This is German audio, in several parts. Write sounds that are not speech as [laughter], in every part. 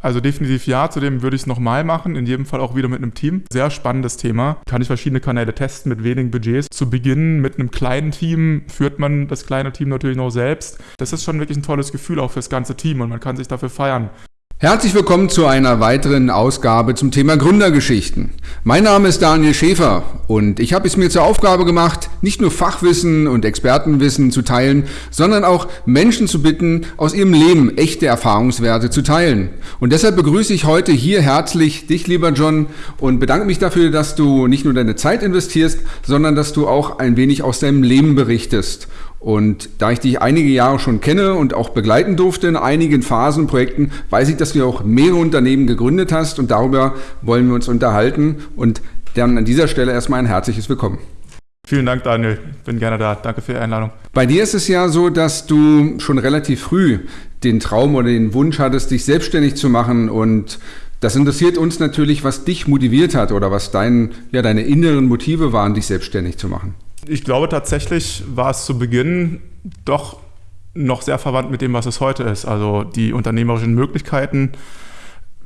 Also definitiv ja, zudem würde ich es nochmal machen, in jedem Fall auch wieder mit einem Team. Sehr spannendes Thema. Kann ich verschiedene Kanäle testen mit wenigen Budgets. Zu Beginn mit einem kleinen Team führt man das kleine Team natürlich noch selbst. Das ist schon wirklich ein tolles Gefühl auch fürs ganze Team und man kann sich dafür feiern. Herzlich willkommen zu einer weiteren Ausgabe zum Thema Gründergeschichten. Mein Name ist Daniel Schäfer und ich habe es mir zur Aufgabe gemacht, nicht nur Fachwissen und Expertenwissen zu teilen, sondern auch Menschen zu bitten, aus ihrem Leben echte Erfahrungswerte zu teilen. Und deshalb begrüße ich heute hier herzlich dich, lieber John, und bedanke mich dafür, dass du nicht nur deine Zeit investierst, sondern dass du auch ein wenig aus deinem Leben berichtest. Und da ich dich einige Jahre schon kenne und auch begleiten durfte in einigen Phasen Projekten, weiß ich, dass du auch mehrere Unternehmen gegründet hast und darüber wollen wir uns unterhalten. Und dann an dieser Stelle erstmal ein herzliches Willkommen. Vielen Dank, Daniel. Bin gerne da. Danke für die Einladung. Bei dir ist es ja so, dass du schon relativ früh den Traum oder den Wunsch hattest, dich selbstständig zu machen und das interessiert uns natürlich, was dich motiviert hat oder was dein, ja, deine inneren Motive waren, dich selbstständig zu machen. Ich glaube tatsächlich war es zu Beginn doch noch sehr verwandt mit dem, was es heute ist. Also die unternehmerischen Möglichkeiten,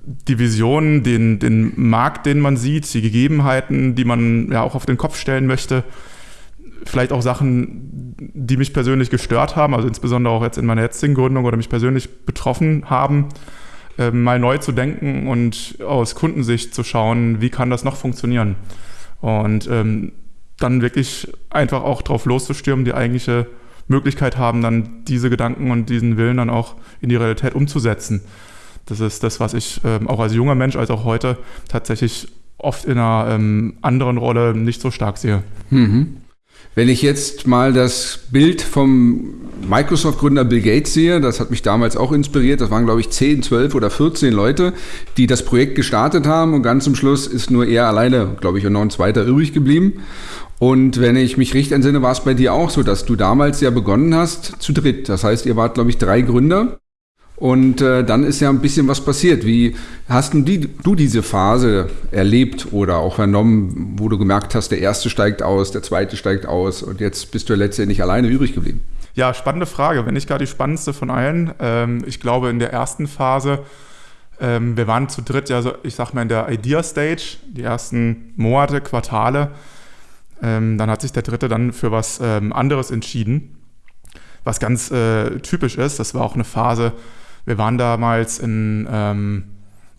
die Vision, den, den Markt, den man sieht, die Gegebenheiten, die man ja auch auf den Kopf stellen möchte. Vielleicht auch Sachen, die mich persönlich gestört haben, also insbesondere auch jetzt in meiner jetzigen Gründung oder mich persönlich betroffen haben, äh, mal neu zu denken und aus Kundensicht zu schauen, wie kann das noch funktionieren. Und ähm, dann wirklich einfach auch drauf loszustürmen, die eigentliche Möglichkeit haben, dann diese Gedanken und diesen Willen dann auch in die Realität umzusetzen. Das ist das, was ich ähm, auch als junger Mensch, als auch heute tatsächlich oft in einer ähm, anderen Rolle nicht so stark sehe. Mhm. Wenn ich jetzt mal das Bild vom Microsoft-Gründer Bill Gates sehe, das hat mich damals auch inspiriert. Das waren, glaube ich, 10, 12 oder 14 Leute, die das Projekt gestartet haben und ganz zum Schluss ist nur er alleine, glaube ich, und noch ein zweiter übrig geblieben. Und wenn ich mich richtig entsinne, war es bei dir auch so, dass du damals ja begonnen hast zu dritt. Das heißt, ihr wart, glaube ich, drei Gründer. Und äh, dann ist ja ein bisschen was passiert. Wie hast du, die, du diese Phase erlebt oder auch vernommen, wo du gemerkt hast, der erste steigt aus, der zweite steigt aus und jetzt bist du letztendlich alleine übrig geblieben? Ja, spannende Frage. Wenn nicht gar die spannendste von allen. Ähm, ich glaube, in der ersten Phase, ähm, wir waren zu dritt, ja, ich sag mal in der Idea Stage, die ersten Monate, Quartale. Ähm, dann hat sich der dritte dann für was ähm, anderes entschieden, was ganz äh, typisch ist. Das war auch eine Phase, wir waren damals in ähm,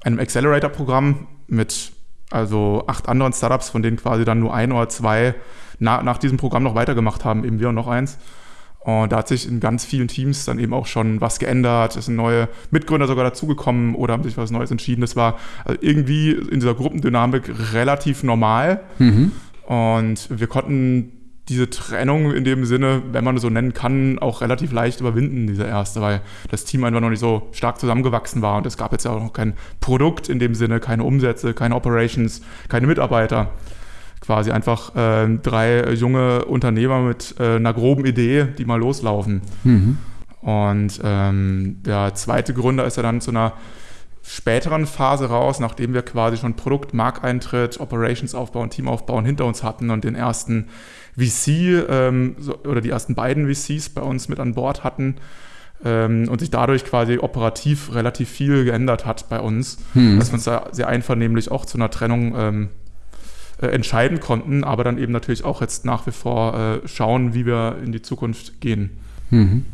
einem Accelerator-Programm mit also acht anderen Startups, von denen quasi dann nur ein oder zwei na, nach diesem Programm noch weitergemacht haben, eben wir und noch eins. Und da hat sich in ganz vielen Teams dann eben auch schon was geändert. Es sind neue Mitgründer sogar dazugekommen oder haben sich was Neues entschieden. Das war also irgendwie in dieser Gruppendynamik relativ normal. Mhm. Und wir konnten diese Trennung in dem Sinne, wenn man es so nennen kann, auch relativ leicht überwinden, diese erste, weil das Team einfach noch nicht so stark zusammengewachsen war und es gab jetzt ja auch noch kein Produkt in dem Sinne, keine Umsätze, keine Operations, keine Mitarbeiter. Quasi einfach äh, drei junge Unternehmer mit äh, einer groben Idee, die mal loslaufen. Mhm. Und ähm, der zweite Gründer ist ja dann zu einer späteren Phase raus, nachdem wir quasi schon Produkt, Markteintritt, Operationsaufbau und Teamaufbau hinter uns hatten und den ersten VC ähm, so, oder die ersten beiden VCs bei uns mit an Bord hatten ähm, und sich dadurch quasi operativ relativ viel geändert hat bei uns, hm. dass wir uns da sehr einvernehmlich auch zu einer Trennung ähm, äh, entscheiden konnten, aber dann eben natürlich auch jetzt nach wie vor äh, schauen, wie wir in die Zukunft gehen. Mhm.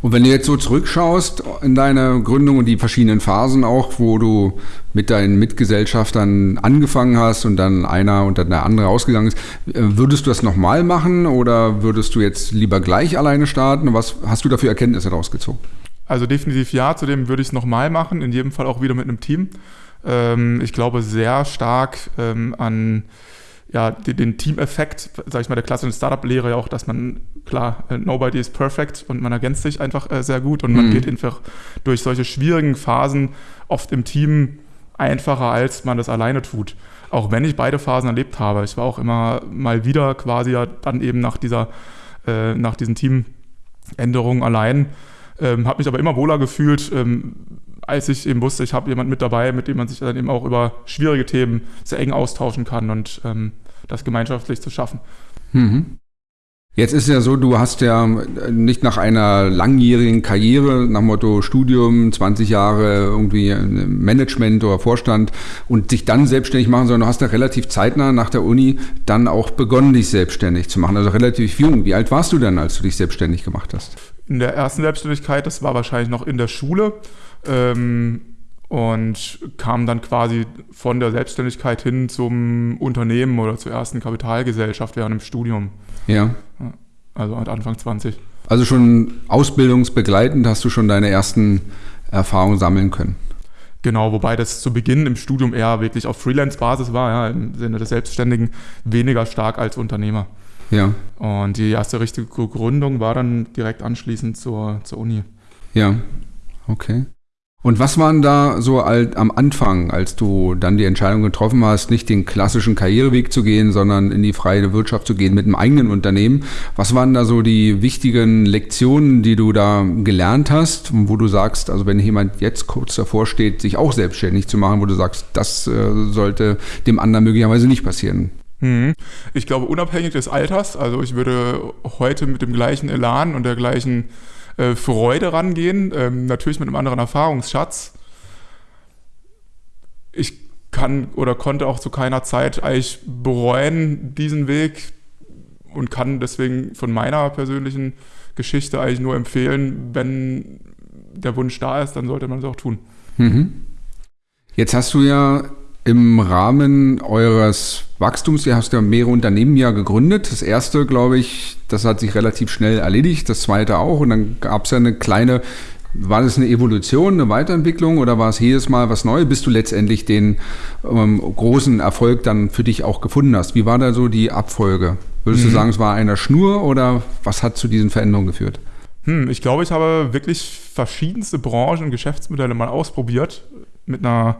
Und wenn du jetzt so zurückschaust in deine Gründung und die verschiedenen Phasen auch, wo du mit deinen Mitgesellschaftern angefangen hast und dann einer und dann der andere ausgegangen ist, äh, würdest du das nochmal machen oder würdest du jetzt lieber gleich alleine starten? Was hast du dafür Erkenntnisse rausgezogen? Also definitiv ja, zudem würde ich es nochmal machen, in jedem Fall auch wieder mit einem Team. Ähm, ich glaube sehr stark ähm, an ja, den, den Team-Effekt, sag ich mal, der klassischen Startup-Lehre ja auch, dass man, klar, äh, nobody is perfect und man ergänzt sich einfach äh, sehr gut und man mhm. geht einfach durch solche schwierigen Phasen oft im Team einfacher, als man das alleine tut. Auch wenn ich beide Phasen erlebt habe. Ich war auch immer mal wieder quasi ja dann eben nach dieser, äh, nach diesen Teamänderungen allein, ähm, habe mich aber immer wohler gefühlt, ähm, als ich eben wusste, ich habe jemanden mit dabei, mit dem man sich dann eben auch über schwierige Themen sehr eng austauschen kann und ähm, das gemeinschaftlich zu schaffen. Mhm. Jetzt ist ja so, du hast ja nicht nach einer langjährigen Karriere, nach Motto Studium, 20 Jahre irgendwie Management oder Vorstand und dich dann selbstständig machen, sondern du hast ja relativ zeitnah nach der Uni dann auch begonnen, dich selbstständig zu machen. Also relativ jung. Wie alt warst du denn, als du dich selbstständig gemacht hast? In der ersten Selbstständigkeit, das war wahrscheinlich noch in der Schule. Ähm und kam dann quasi von der Selbstständigkeit hin zum Unternehmen oder zur ersten Kapitalgesellschaft während dem Studium. Ja. Also Anfang 20. Also schon ausbildungsbegleitend hast du schon deine ersten Erfahrungen sammeln können. Genau, wobei das zu Beginn im Studium eher wirklich auf Freelance-Basis war, ja, im Sinne des Selbstständigen, weniger stark als Unternehmer. Ja. Und die erste richtige Gründung war dann direkt anschließend zur, zur Uni. Ja, okay. Und was waren da so alt, am Anfang, als du dann die Entscheidung getroffen hast, nicht den klassischen Karriereweg zu gehen, sondern in die freie Wirtschaft zu gehen mit einem eigenen Unternehmen? Was waren da so die wichtigen Lektionen, die du da gelernt hast, wo du sagst, also wenn jemand jetzt kurz davor steht, sich auch selbstständig zu machen, wo du sagst, das äh, sollte dem anderen möglicherweise nicht passieren? Mhm. Ich glaube, unabhängig des Alters, also ich würde heute mit dem gleichen Elan und der gleichen äh, Freude rangehen, ähm, natürlich mit einem anderen Erfahrungsschatz. Ich kann oder konnte auch zu keiner Zeit eigentlich bereuen diesen Weg und kann deswegen von meiner persönlichen Geschichte eigentlich nur empfehlen, wenn der Wunsch da ist, dann sollte man es auch tun. Mhm. Jetzt hast du ja im Rahmen eures Wachstums, ihr habt ja mehrere Unternehmen ja gegründet. Das erste, glaube ich, das hat sich relativ schnell erledigt, das zweite auch. Und dann gab es ja eine kleine, war das eine Evolution, eine Weiterentwicklung oder war es jedes Mal was Neues, bis du letztendlich den ähm, großen Erfolg dann für dich auch gefunden hast? Wie war da so die Abfolge? Würdest mhm. du sagen, es war einer Schnur oder was hat zu diesen Veränderungen geführt? Hm, ich glaube, ich habe wirklich verschiedenste Branchen und Geschäftsmodelle mal ausprobiert mit einer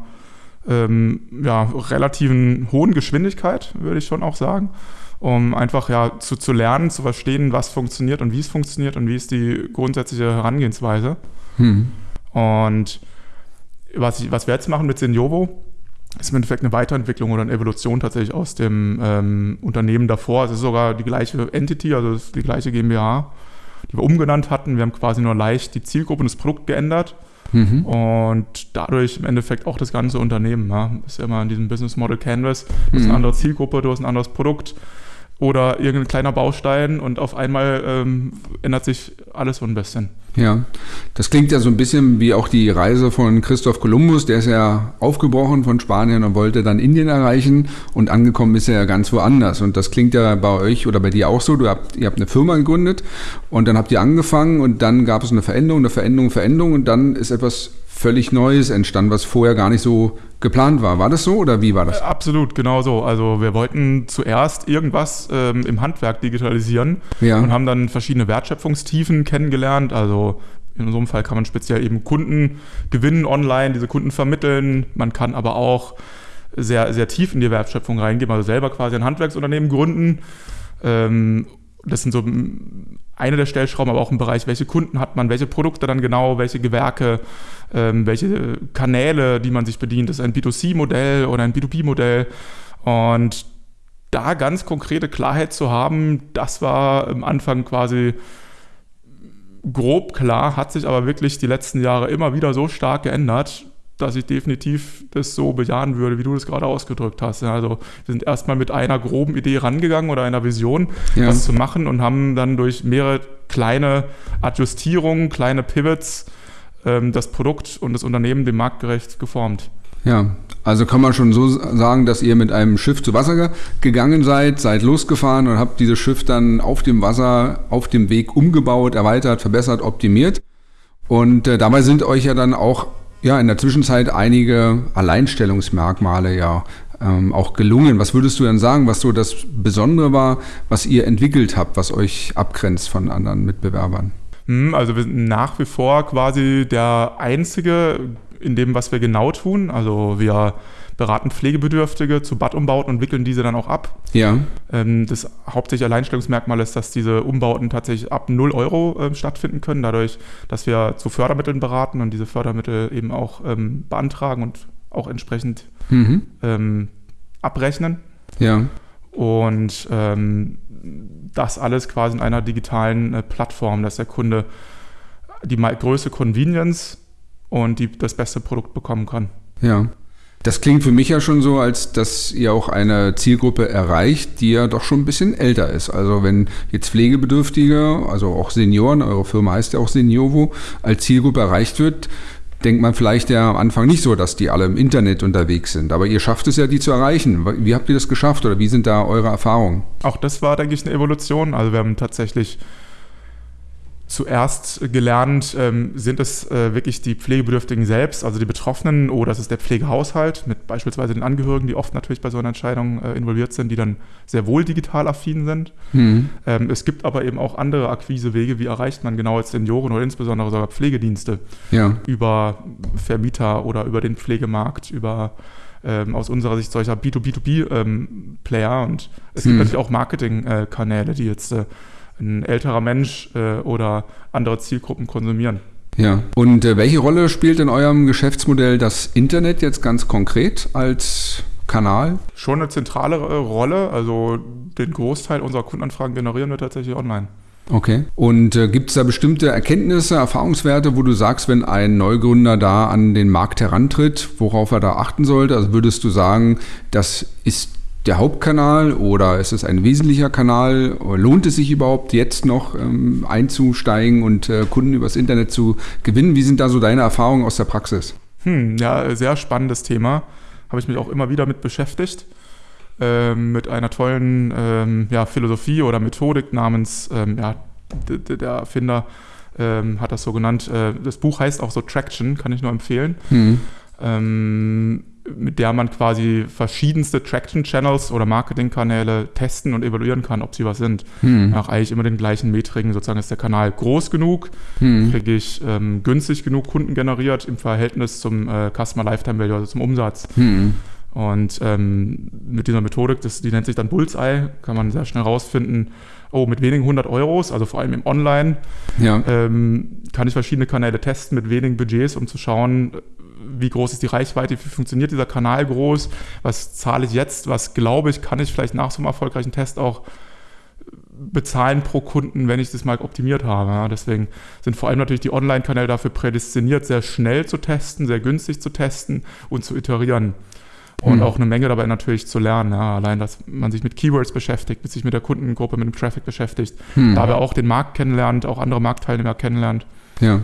ähm, ja, relativen hohen Geschwindigkeit, würde ich schon auch sagen, um einfach ja zu, zu lernen, zu verstehen, was funktioniert und wie es funktioniert und wie ist die grundsätzliche Herangehensweise. Hm. Und was, ich, was wir jetzt machen mit Seniovo, ist im Endeffekt eine Weiterentwicklung oder eine Evolution tatsächlich aus dem ähm, Unternehmen davor. Es ist sogar die gleiche Entity, also die gleiche GmbH, die wir umgenannt hatten. Wir haben quasi nur leicht die Zielgruppe und das Produkt geändert. Mhm. Und dadurch im Endeffekt auch das ganze Unternehmen. Ja. Ist immer in diesem Business Model Canvas. Du hast eine mhm. andere Zielgruppe, du hast ein anderes Produkt oder irgendein kleiner Baustein und auf einmal ähm, ändert sich alles so ein bisschen. Ja, das klingt ja so ein bisschen wie auch die Reise von Christoph Kolumbus. Der ist ja aufgebrochen von Spanien und wollte dann Indien erreichen und angekommen ist er ja ganz woanders. Und das klingt ja bei euch oder bei dir auch so. Du habt, ihr habt eine Firma gegründet und dann habt ihr angefangen und dann gab es eine Veränderung, eine Veränderung, Veränderung und dann ist etwas völlig Neues entstanden, was vorher gar nicht so geplant war. War das so oder wie war das? Äh, absolut, genau so. Also wir wollten zuerst irgendwas ähm, im Handwerk digitalisieren ja. und haben dann verschiedene Wertschöpfungstiefen kennengelernt. Also in so einem Fall kann man speziell eben Kunden gewinnen online, diese Kunden vermitteln. Man kann aber auch sehr, sehr tief in die Wertschöpfung reingehen, also selber quasi ein Handwerksunternehmen gründen. Ähm, das sind so eine der Stellschrauben, aber auch im Bereich, welche Kunden hat man, welche Produkte dann genau, welche Gewerke, ähm, welche Kanäle, die man sich bedient. Ist ein B2C-Modell oder ein B2B-Modell. Und da ganz konkrete Klarheit zu haben, das war am Anfang quasi grob klar, hat sich aber wirklich die letzten Jahre immer wieder so stark geändert, dass ich definitiv das so bejahen würde, wie du das gerade ausgedrückt hast. Also wir sind erstmal mit einer groben Idee rangegangen oder einer Vision, ja. was zu machen und haben dann durch mehrere kleine Adjustierungen, kleine Pivots ähm, das Produkt und das Unternehmen dem marktgerecht geformt. Ja, also kann man schon so sagen, dass ihr mit einem Schiff zu Wasser gegangen seid, seid losgefahren und habt dieses Schiff dann auf dem Wasser, auf dem Weg umgebaut, erweitert, verbessert, optimiert. Und äh, dabei sind euch ja dann auch ja, in der Zwischenzeit einige Alleinstellungsmerkmale ja ähm, auch gelungen. Was würdest du denn sagen, was so das Besondere war, was ihr entwickelt habt, was euch abgrenzt von anderen Mitbewerbern? Hm, also wir sind nach wie vor quasi der einzige in dem, was wir genau tun. Also wir beraten Pflegebedürftige zu Badumbauten und wickeln diese dann auch ab. Ja. Ähm, das hauptsächliche Alleinstellungsmerkmal ist, dass diese Umbauten tatsächlich ab 0 Euro äh, stattfinden können, dadurch, dass wir zu Fördermitteln beraten und diese Fördermittel eben auch ähm, beantragen und auch entsprechend mhm. ähm, abrechnen. Ja. Und ähm, das alles quasi in einer digitalen äh, Plattform, dass der Kunde die größte Convenience und die, das beste Produkt bekommen kann. Ja. Das klingt für mich ja schon so, als dass ihr auch eine Zielgruppe erreicht, die ja doch schon ein bisschen älter ist. Also wenn jetzt Pflegebedürftige, also auch Senioren, eure Firma heißt ja auch Seniovo, als Zielgruppe erreicht wird, denkt man vielleicht ja am Anfang nicht so, dass die alle im Internet unterwegs sind. Aber ihr schafft es ja, die zu erreichen. Wie habt ihr das geschafft oder wie sind da eure Erfahrungen? Auch das war, denke ich, eine Evolution. Also wir haben tatsächlich zuerst gelernt, ähm, sind es äh, wirklich die Pflegebedürftigen selbst, also die Betroffenen, oder ist es der Pflegehaushalt mit beispielsweise den Angehörigen, die oft natürlich bei so einer Entscheidung äh, involviert sind, die dann sehr wohl digital affin sind. Mhm. Ähm, es gibt aber eben auch andere Akquisewege, wie erreicht man genau als Senioren oder insbesondere sogar Pflegedienste ja. über Vermieter oder über den Pflegemarkt, über ähm, aus unserer Sicht solcher B2B2B-Player ähm, und es gibt mhm. natürlich auch Marketingkanäle, die jetzt äh, ein älterer Mensch äh, oder andere Zielgruppen konsumieren. Ja, und äh, welche Rolle spielt in eurem Geschäftsmodell das Internet jetzt ganz konkret als Kanal? Schon eine zentrale Rolle. Also den Großteil unserer Kundenanfragen generieren wir tatsächlich online. Okay. Und äh, gibt es da bestimmte Erkenntnisse, Erfahrungswerte, wo du sagst, wenn ein Neugründer da an den Markt herantritt, worauf er da achten sollte? Also würdest du sagen, das ist der Hauptkanal oder ist es ein wesentlicher Kanal? Lohnt es sich überhaupt jetzt noch ähm, einzusteigen und äh, Kunden übers Internet zu gewinnen? Wie sind da so deine Erfahrungen aus der Praxis? Hm, ja, sehr spannendes Thema. Habe ich mich auch immer wieder mit beschäftigt. Ähm, mit einer tollen ähm, ja, Philosophie oder Methodik namens, ähm, ja, der Erfinder ähm, hat das so genannt. Äh, das Buch heißt auch so Traction, kann ich nur empfehlen. Hm. Mit der man quasi verschiedenste Traction-Channels oder Marketing-Kanäle testen und evaluieren kann, ob sie was sind. Hm. Nach eigentlich immer den gleichen Metriken. Sozusagen ist der Kanal groß genug, hm. kriege ich ähm, günstig genug Kunden generiert im Verhältnis zum äh, Customer Lifetime Value, also zum Umsatz. Hm. Und ähm, mit dieser Methodik, das, die nennt sich dann Bullseye, kann man sehr schnell rausfinden, oh, mit wenigen 100 Euros, also vor allem im Online, ja. ähm, kann ich verschiedene Kanäle testen mit wenigen Budgets, um zu schauen, wie groß ist die Reichweite, wie funktioniert dieser Kanal groß, was zahle ich jetzt, was glaube ich, kann ich vielleicht nach so einem erfolgreichen Test auch bezahlen pro Kunden, wenn ich das mal optimiert habe. Ja, deswegen sind vor allem natürlich die Online-Kanäle dafür prädestiniert, sehr schnell zu testen, sehr günstig zu testen und zu iterieren. Und hm. auch eine Menge dabei natürlich zu lernen. Ja, allein, dass man sich mit Keywords beschäftigt, sich mit der Kundengruppe, mit dem Traffic beschäftigt, hm. dabei auch den Markt kennenlernt, auch andere Marktteilnehmer kennenlernt. Ja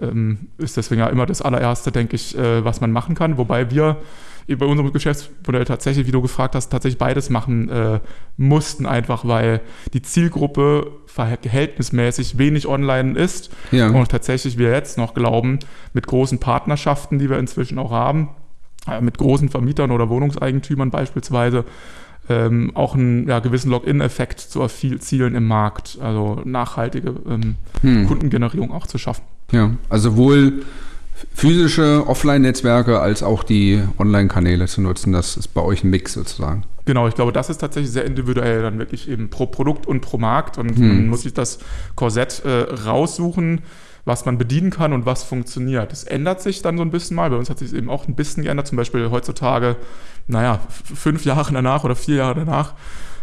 ähm, ist deswegen ja immer das allererste, denke ich, äh, was man machen kann. Wobei wir bei unserem Geschäftsmodell tatsächlich, wie du gefragt hast, tatsächlich beides machen äh, mussten, einfach weil die Zielgruppe verhältnismäßig wenig online ist ja. und tatsächlich wir jetzt noch glauben, mit großen Partnerschaften, die wir inzwischen auch haben, äh, mit großen Vermietern oder Wohnungseigentümern beispielsweise, ähm, auch einen ja, gewissen Login-Effekt zu erzielen im Markt, also nachhaltige ähm, hm. Kundengenerierung auch zu schaffen. Ja, also sowohl physische Offline-Netzwerke als auch die Online-Kanäle zu nutzen. Das ist bei euch ein Mix sozusagen. Genau, ich glaube, das ist tatsächlich sehr individuell, dann wirklich eben pro Produkt und pro Markt. Und hm. man muss sich das Korsett äh, raussuchen, was man bedienen kann und was funktioniert. Das ändert sich dann so ein bisschen mal. Bei uns hat sich eben auch ein bisschen geändert. Zum Beispiel heutzutage, naja, fünf Jahre danach oder vier Jahre danach,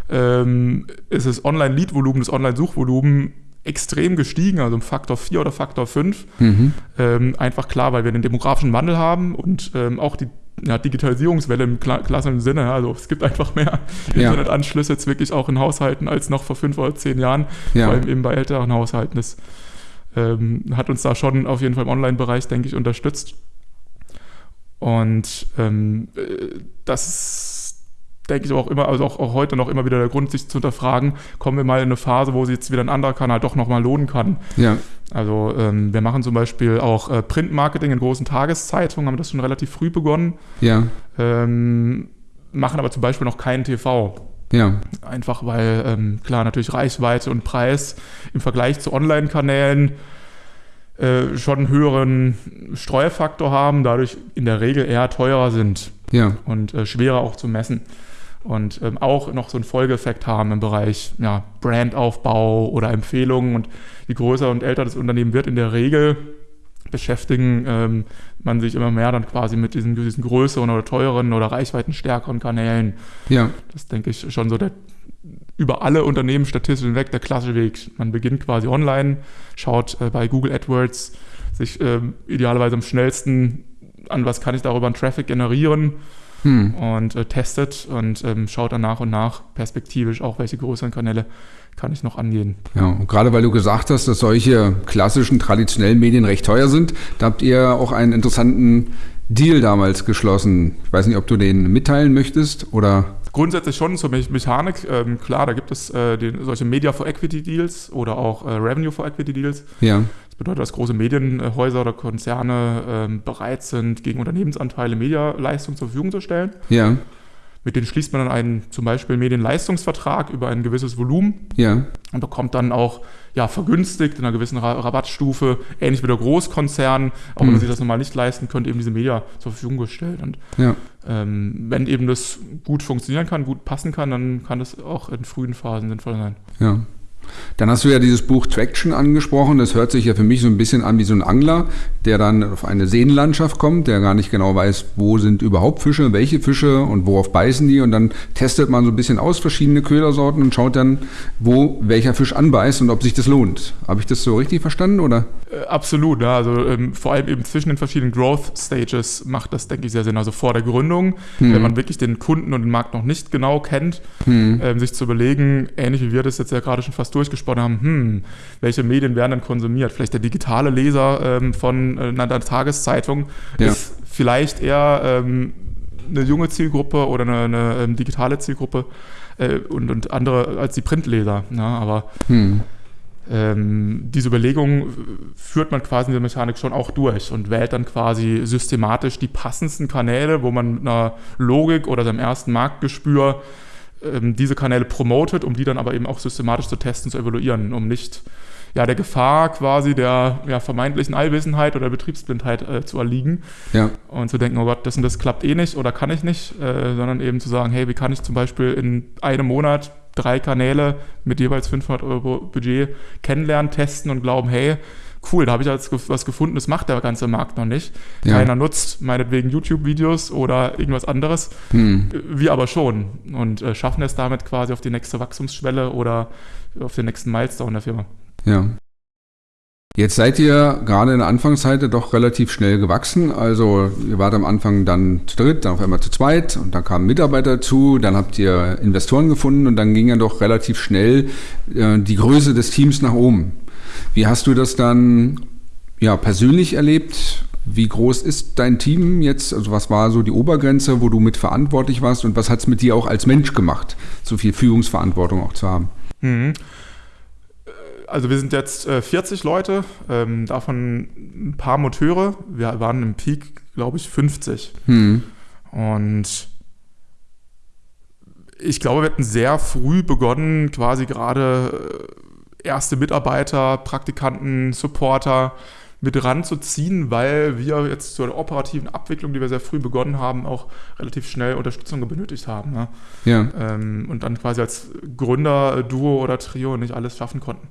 ähm, ist das Online-Lead-Volumen, das Online-Suchvolumen extrem gestiegen, also um Faktor 4 oder Faktor 5. Mhm. Ähm, einfach klar, weil wir den demografischen Wandel haben und ähm, auch die ja, Digitalisierungswelle im klassischen Sinne. Also es gibt einfach mehr ja. Internetanschlüsse jetzt wirklich auch in Haushalten als noch vor fünf oder zehn Jahren, ja. vor allem eben bei älteren Haushalten. Das ähm, hat uns da schon auf jeden Fall im Online-Bereich, denke ich, unterstützt. Und ähm, äh, das ist denke ich auch immer, also auch, auch, heute noch immer wieder der Grund, sich zu hinterfragen, kommen wir mal in eine Phase, wo sich jetzt wieder ein anderer Kanal doch nochmal lohnen kann. Ja. Also ähm, wir machen zum Beispiel auch äh, Printmarketing in großen Tageszeitungen, haben das schon relativ früh begonnen. Ja. Ähm, machen aber zum Beispiel noch keinen TV. Ja. Einfach weil, ähm, klar, natürlich Reichweite und Preis im Vergleich zu Online-Kanälen äh, schon einen höheren Streuefaktor haben, dadurch in der Regel eher teurer sind ja. und äh, schwerer auch zu messen und ähm, auch noch so einen Folgeeffekt haben im Bereich ja, Brandaufbau oder Empfehlungen. Und je größer und älter das Unternehmen wird, in der Regel beschäftigen ähm, man sich immer mehr dann quasi mit diesen, diesen größeren oder teuren oder reichweitenstärkeren Kanälen. Ja. Das denke ich schon so der über alle Unternehmen statistisch hinweg der klassische Weg. Man beginnt quasi online, schaut äh, bei Google AdWords sich äh, idealerweise am schnellsten an, was kann ich darüber an Traffic generieren hm. und äh, testet und ähm, schaut dann nach und nach perspektivisch auch, welche größeren Kanäle kann ich noch angehen. Ja, und gerade weil du gesagt hast, dass solche klassischen, traditionellen Medien recht teuer sind, da habt ihr auch einen interessanten Deal damals geschlossen. Ich weiß nicht, ob du den mitteilen möchtest oder grundsätzlich schon zur Me Mechanik. Ähm, klar, da gibt es äh, den, solche Media for Equity Deals oder auch äh, Revenue for Equity Deals. Ja. Das bedeutet, dass große Medienhäuser oder Konzerne ähm, bereit sind, gegen Unternehmensanteile Medialeistung zur Verfügung zu stellen. Ja. Mit denen schließt man dann einen zum Beispiel Medienleistungsvertrag über ein gewisses Volumen ja. und bekommt dann auch ja, vergünstigt in einer gewissen Rabattstufe, ähnlich wie der Großkonzern, auch wenn man mhm. sich das normal nicht leisten könnte, eben diese Media zur Verfügung gestellt. Und ja. ähm, wenn eben das gut funktionieren kann, gut passen kann, dann kann das auch in frühen Phasen sinnvoll sein. Ja. Dann hast du ja dieses Buch Traction angesprochen. Das hört sich ja für mich so ein bisschen an wie so ein Angler, der dann auf eine Seenlandschaft kommt, der gar nicht genau weiß, wo sind überhaupt Fische, welche Fische und worauf beißen die. Und dann testet man so ein bisschen aus verschiedene Ködersorten und schaut dann, wo welcher Fisch anbeißt und ob sich das lohnt. Habe ich das so richtig verstanden oder? Äh, absolut. Ja. Also ähm, vor allem eben zwischen den verschiedenen Growth Stages macht das, denke ich, sehr Sinn. Also vor der Gründung, hm. wenn man wirklich den Kunden und den Markt noch nicht genau kennt, hm. ähm, sich zu überlegen, ähnlich wie wir das jetzt ja gerade schon fast durchgesprochen haben, hm, welche Medien werden dann konsumiert? Vielleicht der digitale Leser ähm, von äh, einer Tageszeitung ja. ist vielleicht eher ähm, eine junge Zielgruppe oder eine, eine ähm, digitale Zielgruppe äh, und, und andere als die Printleser. Ja, ne? aber hm. ähm, diese Überlegung führt man quasi in der Mechanik schon auch durch und wählt dann quasi systematisch die passendsten Kanäle, wo man mit einer Logik oder seinem ersten Marktgespür ähm, diese Kanäle promotet, um die dann aber eben auch systematisch zu testen, zu evaluieren, um nicht ja, der Gefahr quasi der ja, vermeintlichen Allwissenheit oder Betriebsblindheit äh, zu erliegen. Ja. Und zu denken, oh Gott, das und das klappt eh nicht oder kann ich nicht, äh, sondern eben zu sagen, hey, wie kann ich zum Beispiel in einem Monat drei Kanäle mit jeweils 500 Euro Budget kennenlernen, testen und glauben, hey, cool, da habe ich jetzt was gefunden, das macht der ganze Markt noch nicht. Ja. Keiner nutzt meinetwegen YouTube-Videos oder irgendwas anderes. Hm. Wir aber schon und äh, schaffen es damit quasi auf die nächste Wachstumsschwelle oder auf den nächsten Milestone der Firma. Ja. Jetzt seid ihr gerade in der Anfangszeit doch relativ schnell gewachsen. Also ihr wart am Anfang dann zu dritt, dann auf einmal zu zweit und dann kamen Mitarbeiter dazu, dann habt ihr Investoren gefunden und dann ging ja doch relativ schnell äh, die Größe des Teams nach oben. Wie hast du das dann ja, persönlich erlebt? Wie groß ist dein Team jetzt? Also was war so die Obergrenze, wo du mit verantwortlich warst und was hat es mit dir auch als Mensch gemacht, so viel Führungsverantwortung auch zu haben? Mhm. Also wir sind jetzt äh, 40 Leute, ähm, davon ein paar Moteure. Wir waren im Peak, glaube ich, 50. Mhm. Und ich glaube, wir hatten sehr früh begonnen, quasi gerade äh, erste Mitarbeiter, Praktikanten, Supporter mit ranzuziehen, weil wir jetzt zur operativen Abwicklung, die wir sehr früh begonnen haben, auch relativ schnell Unterstützung benötigt haben. Ne? Ja. Ähm, und dann quasi als Gründer, Duo oder Trio nicht alles schaffen konnten.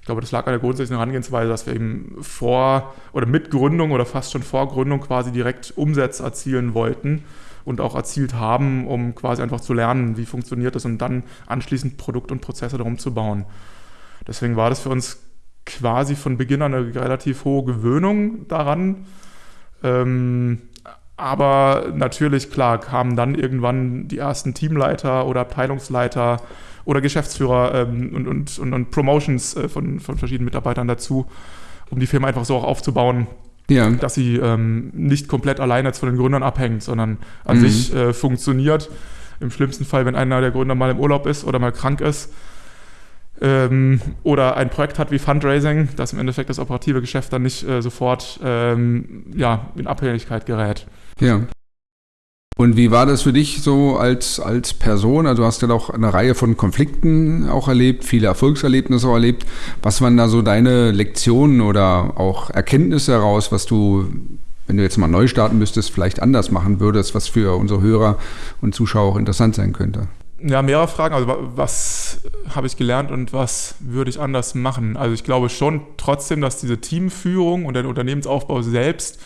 Ich glaube, das lag an der grundsätzlichen Herangehensweise, dass wir eben vor oder mit Gründung oder fast schon vor Gründung quasi direkt Umsätze erzielen wollten und auch erzielt haben, um quasi einfach zu lernen, wie funktioniert das und dann anschließend Produkt und Prozesse darum zu bauen. Deswegen war das für uns quasi von Beginn an eine relativ hohe Gewöhnung daran. Ähm, aber natürlich, klar, kamen dann irgendwann die ersten Teamleiter oder Abteilungsleiter oder Geschäftsführer ähm, und, und, und, und, Promotions äh, von, von verschiedenen Mitarbeitern dazu, um die Firma einfach so auch aufzubauen, ja. dass sie ähm, nicht komplett alleine jetzt von den Gründern abhängt, sondern an mhm. sich äh, funktioniert. Im schlimmsten Fall, wenn einer der Gründer mal im Urlaub ist oder mal krank ist, ähm, oder ein Projekt hat wie Fundraising, dass im Endeffekt das operative Geschäft dann nicht äh, sofort ähm, ja, in Abhängigkeit gerät. Ja. Und wie war das für dich so als, als Person? Also du hast ja doch eine Reihe von Konflikten auch erlebt, viele Erfolgserlebnisse auch erlebt. Was waren da so deine Lektionen oder auch Erkenntnisse heraus, was du, wenn du jetzt mal neu starten müsstest, vielleicht anders machen würdest, was für unsere Hörer und Zuschauer auch interessant sein könnte? Ja, mehrere Fragen. Also was habe ich gelernt und was würde ich anders machen? Also ich glaube schon trotzdem, dass diese Teamführung und der Unternehmensaufbau selbst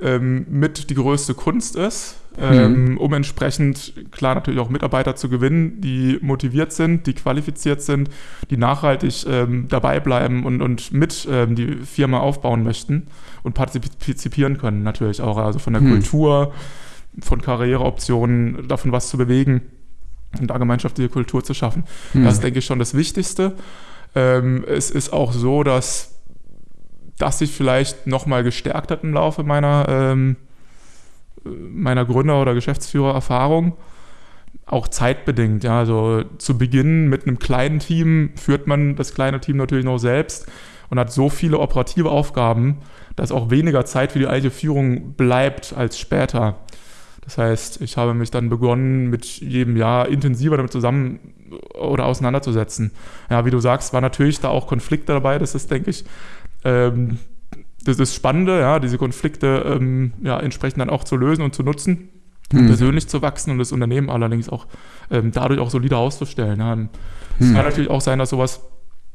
ähm, mit die größte Kunst ist, ähm, mhm. um entsprechend klar natürlich auch Mitarbeiter zu gewinnen, die motiviert sind, die qualifiziert sind, die nachhaltig ähm, dabei bleiben und, und mit ähm, die Firma aufbauen möchten und partizipieren können natürlich auch, also von der mhm. Kultur, von Karriereoptionen, davon was zu bewegen und da gemeinschaftliche Kultur zu schaffen. Mhm. Das ist, denke ich, schon das Wichtigste. Ähm, es ist auch so, dass das sich vielleicht nochmal gestärkt hat im Laufe meiner, ähm, meiner Gründer- oder Geschäftsführererfahrung. Auch zeitbedingt, ja. Also zu Beginn mit einem kleinen Team führt man das kleine Team natürlich noch selbst und hat so viele operative Aufgaben, dass auch weniger Zeit für die alte Führung bleibt als später. Das heißt, ich habe mich dann begonnen, mit jedem Jahr intensiver damit zusammen oder auseinanderzusetzen. Ja, wie du sagst, war natürlich da auch Konflikte dabei. Das ist, denke ich, ähm, das ist Spannende, ja, diese Konflikte ähm, ja, entsprechend dann auch zu lösen und zu nutzen, hm. persönlich zu wachsen und das Unternehmen allerdings auch ähm, dadurch auch solider auszustellen. Ja. Es hm. kann natürlich auch sein, dass sowas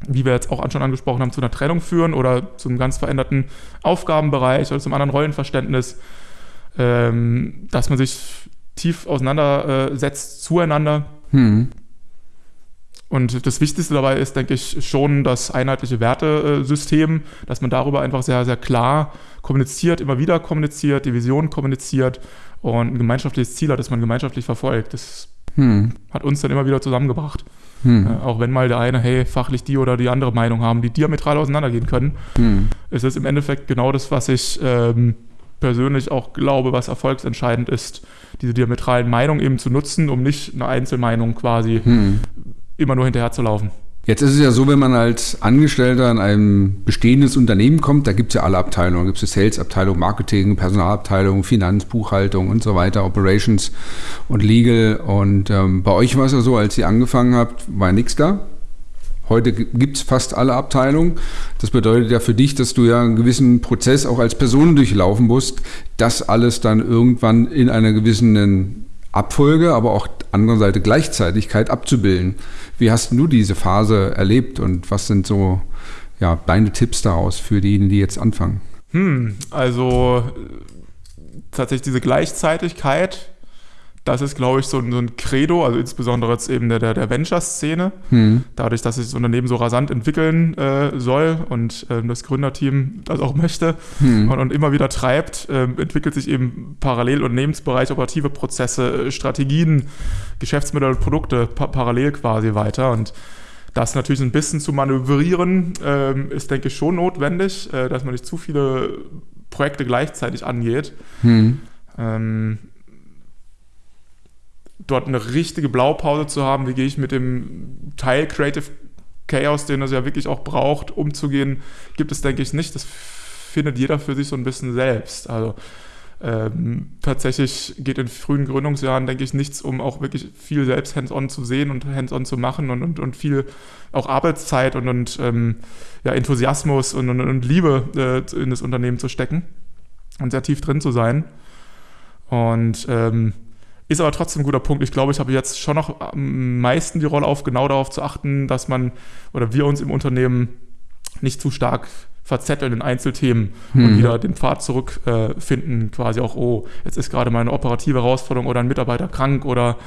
wie wir jetzt auch schon angesprochen haben, zu einer Trennung führen oder zu einem ganz veränderten Aufgabenbereich oder zum anderen Rollenverständnis ähm, dass man sich tief auseinandersetzt zueinander. Hm. Und das Wichtigste dabei ist, denke ich, schon das einheitliche Wertesystem, dass man darüber einfach sehr, sehr klar kommuniziert, immer wieder kommuniziert, die Vision kommuniziert und ein gemeinschaftliches Ziel hat, das man gemeinschaftlich verfolgt. Das hm. hat uns dann immer wieder zusammengebracht. Hm. Äh, auch wenn mal der eine, hey, fachlich die oder die andere Meinung haben, die diametral auseinandergehen können, hm. ist es im Endeffekt genau das, was ich ähm, persönlich auch glaube, was erfolgsentscheidend ist, diese diametralen Meinungen eben zu nutzen, um nicht eine Einzelmeinung quasi hm. immer nur hinterher zu laufen. Jetzt ist es ja so, wenn man als Angestellter in ein bestehendes Unternehmen kommt, da gibt es ja alle Abteilungen. Da gibt es Sales-Abteilung, Marketing, Personalabteilung, Finanz, Buchhaltung und so weiter, Operations und Legal. Und ähm, bei euch war es ja so, als ihr angefangen habt, war nichts da. Heute gibt es fast alle Abteilungen. Das bedeutet ja für dich, dass du ja einen gewissen Prozess auch als Person durchlaufen musst, das alles dann irgendwann in einer gewissen Abfolge, aber auch andererseits Gleichzeitigkeit abzubilden. Wie hast du diese Phase erlebt und was sind so ja, deine Tipps daraus für diejenigen, die jetzt anfangen? Hm, also tatsächlich diese Gleichzeitigkeit das ist, glaube ich, so ein, so ein, Credo, also insbesondere jetzt eben der, der, der Venture-Szene. Hm. Dadurch, dass sich das Unternehmen so rasant entwickeln äh, soll und äh, das Gründerteam das auch möchte hm. und, und, immer wieder treibt, äh, entwickelt sich eben parallel Unternehmensbereich operative Prozesse, äh, Strategien, Geschäftsmodelle, Produkte pa parallel quasi weiter. Und das natürlich ein bisschen zu manövrieren, ähm, ist, denke ich, schon notwendig, äh, dass man nicht zu viele Projekte gleichzeitig angeht. Hm. Ähm, dort eine richtige Blaupause zu haben, wie gehe ich mit dem Teil Creative Chaos, den es ja wirklich auch braucht, umzugehen, gibt es, denke ich, nicht. Das findet jeder für sich so ein bisschen selbst. Also ähm, tatsächlich geht in frühen Gründungsjahren, denke ich, nichts, um auch wirklich viel selbst hands-on zu sehen und hands-on zu machen und, und, und viel auch Arbeitszeit und, und ähm, ja, Enthusiasmus und, und, und Liebe äh, in das Unternehmen zu stecken und sehr tief drin zu sein. Und ähm, ist aber trotzdem ein guter Punkt. Ich glaube, ich habe jetzt schon noch am meisten die Rolle auf, genau darauf zu achten, dass man oder wir uns im Unternehmen nicht zu stark verzetteln in Einzelthemen hm. und wieder den Pfad zurückfinden, äh, quasi auch, oh, jetzt ist gerade mal eine operative Herausforderung oder ein Mitarbeiter krank oder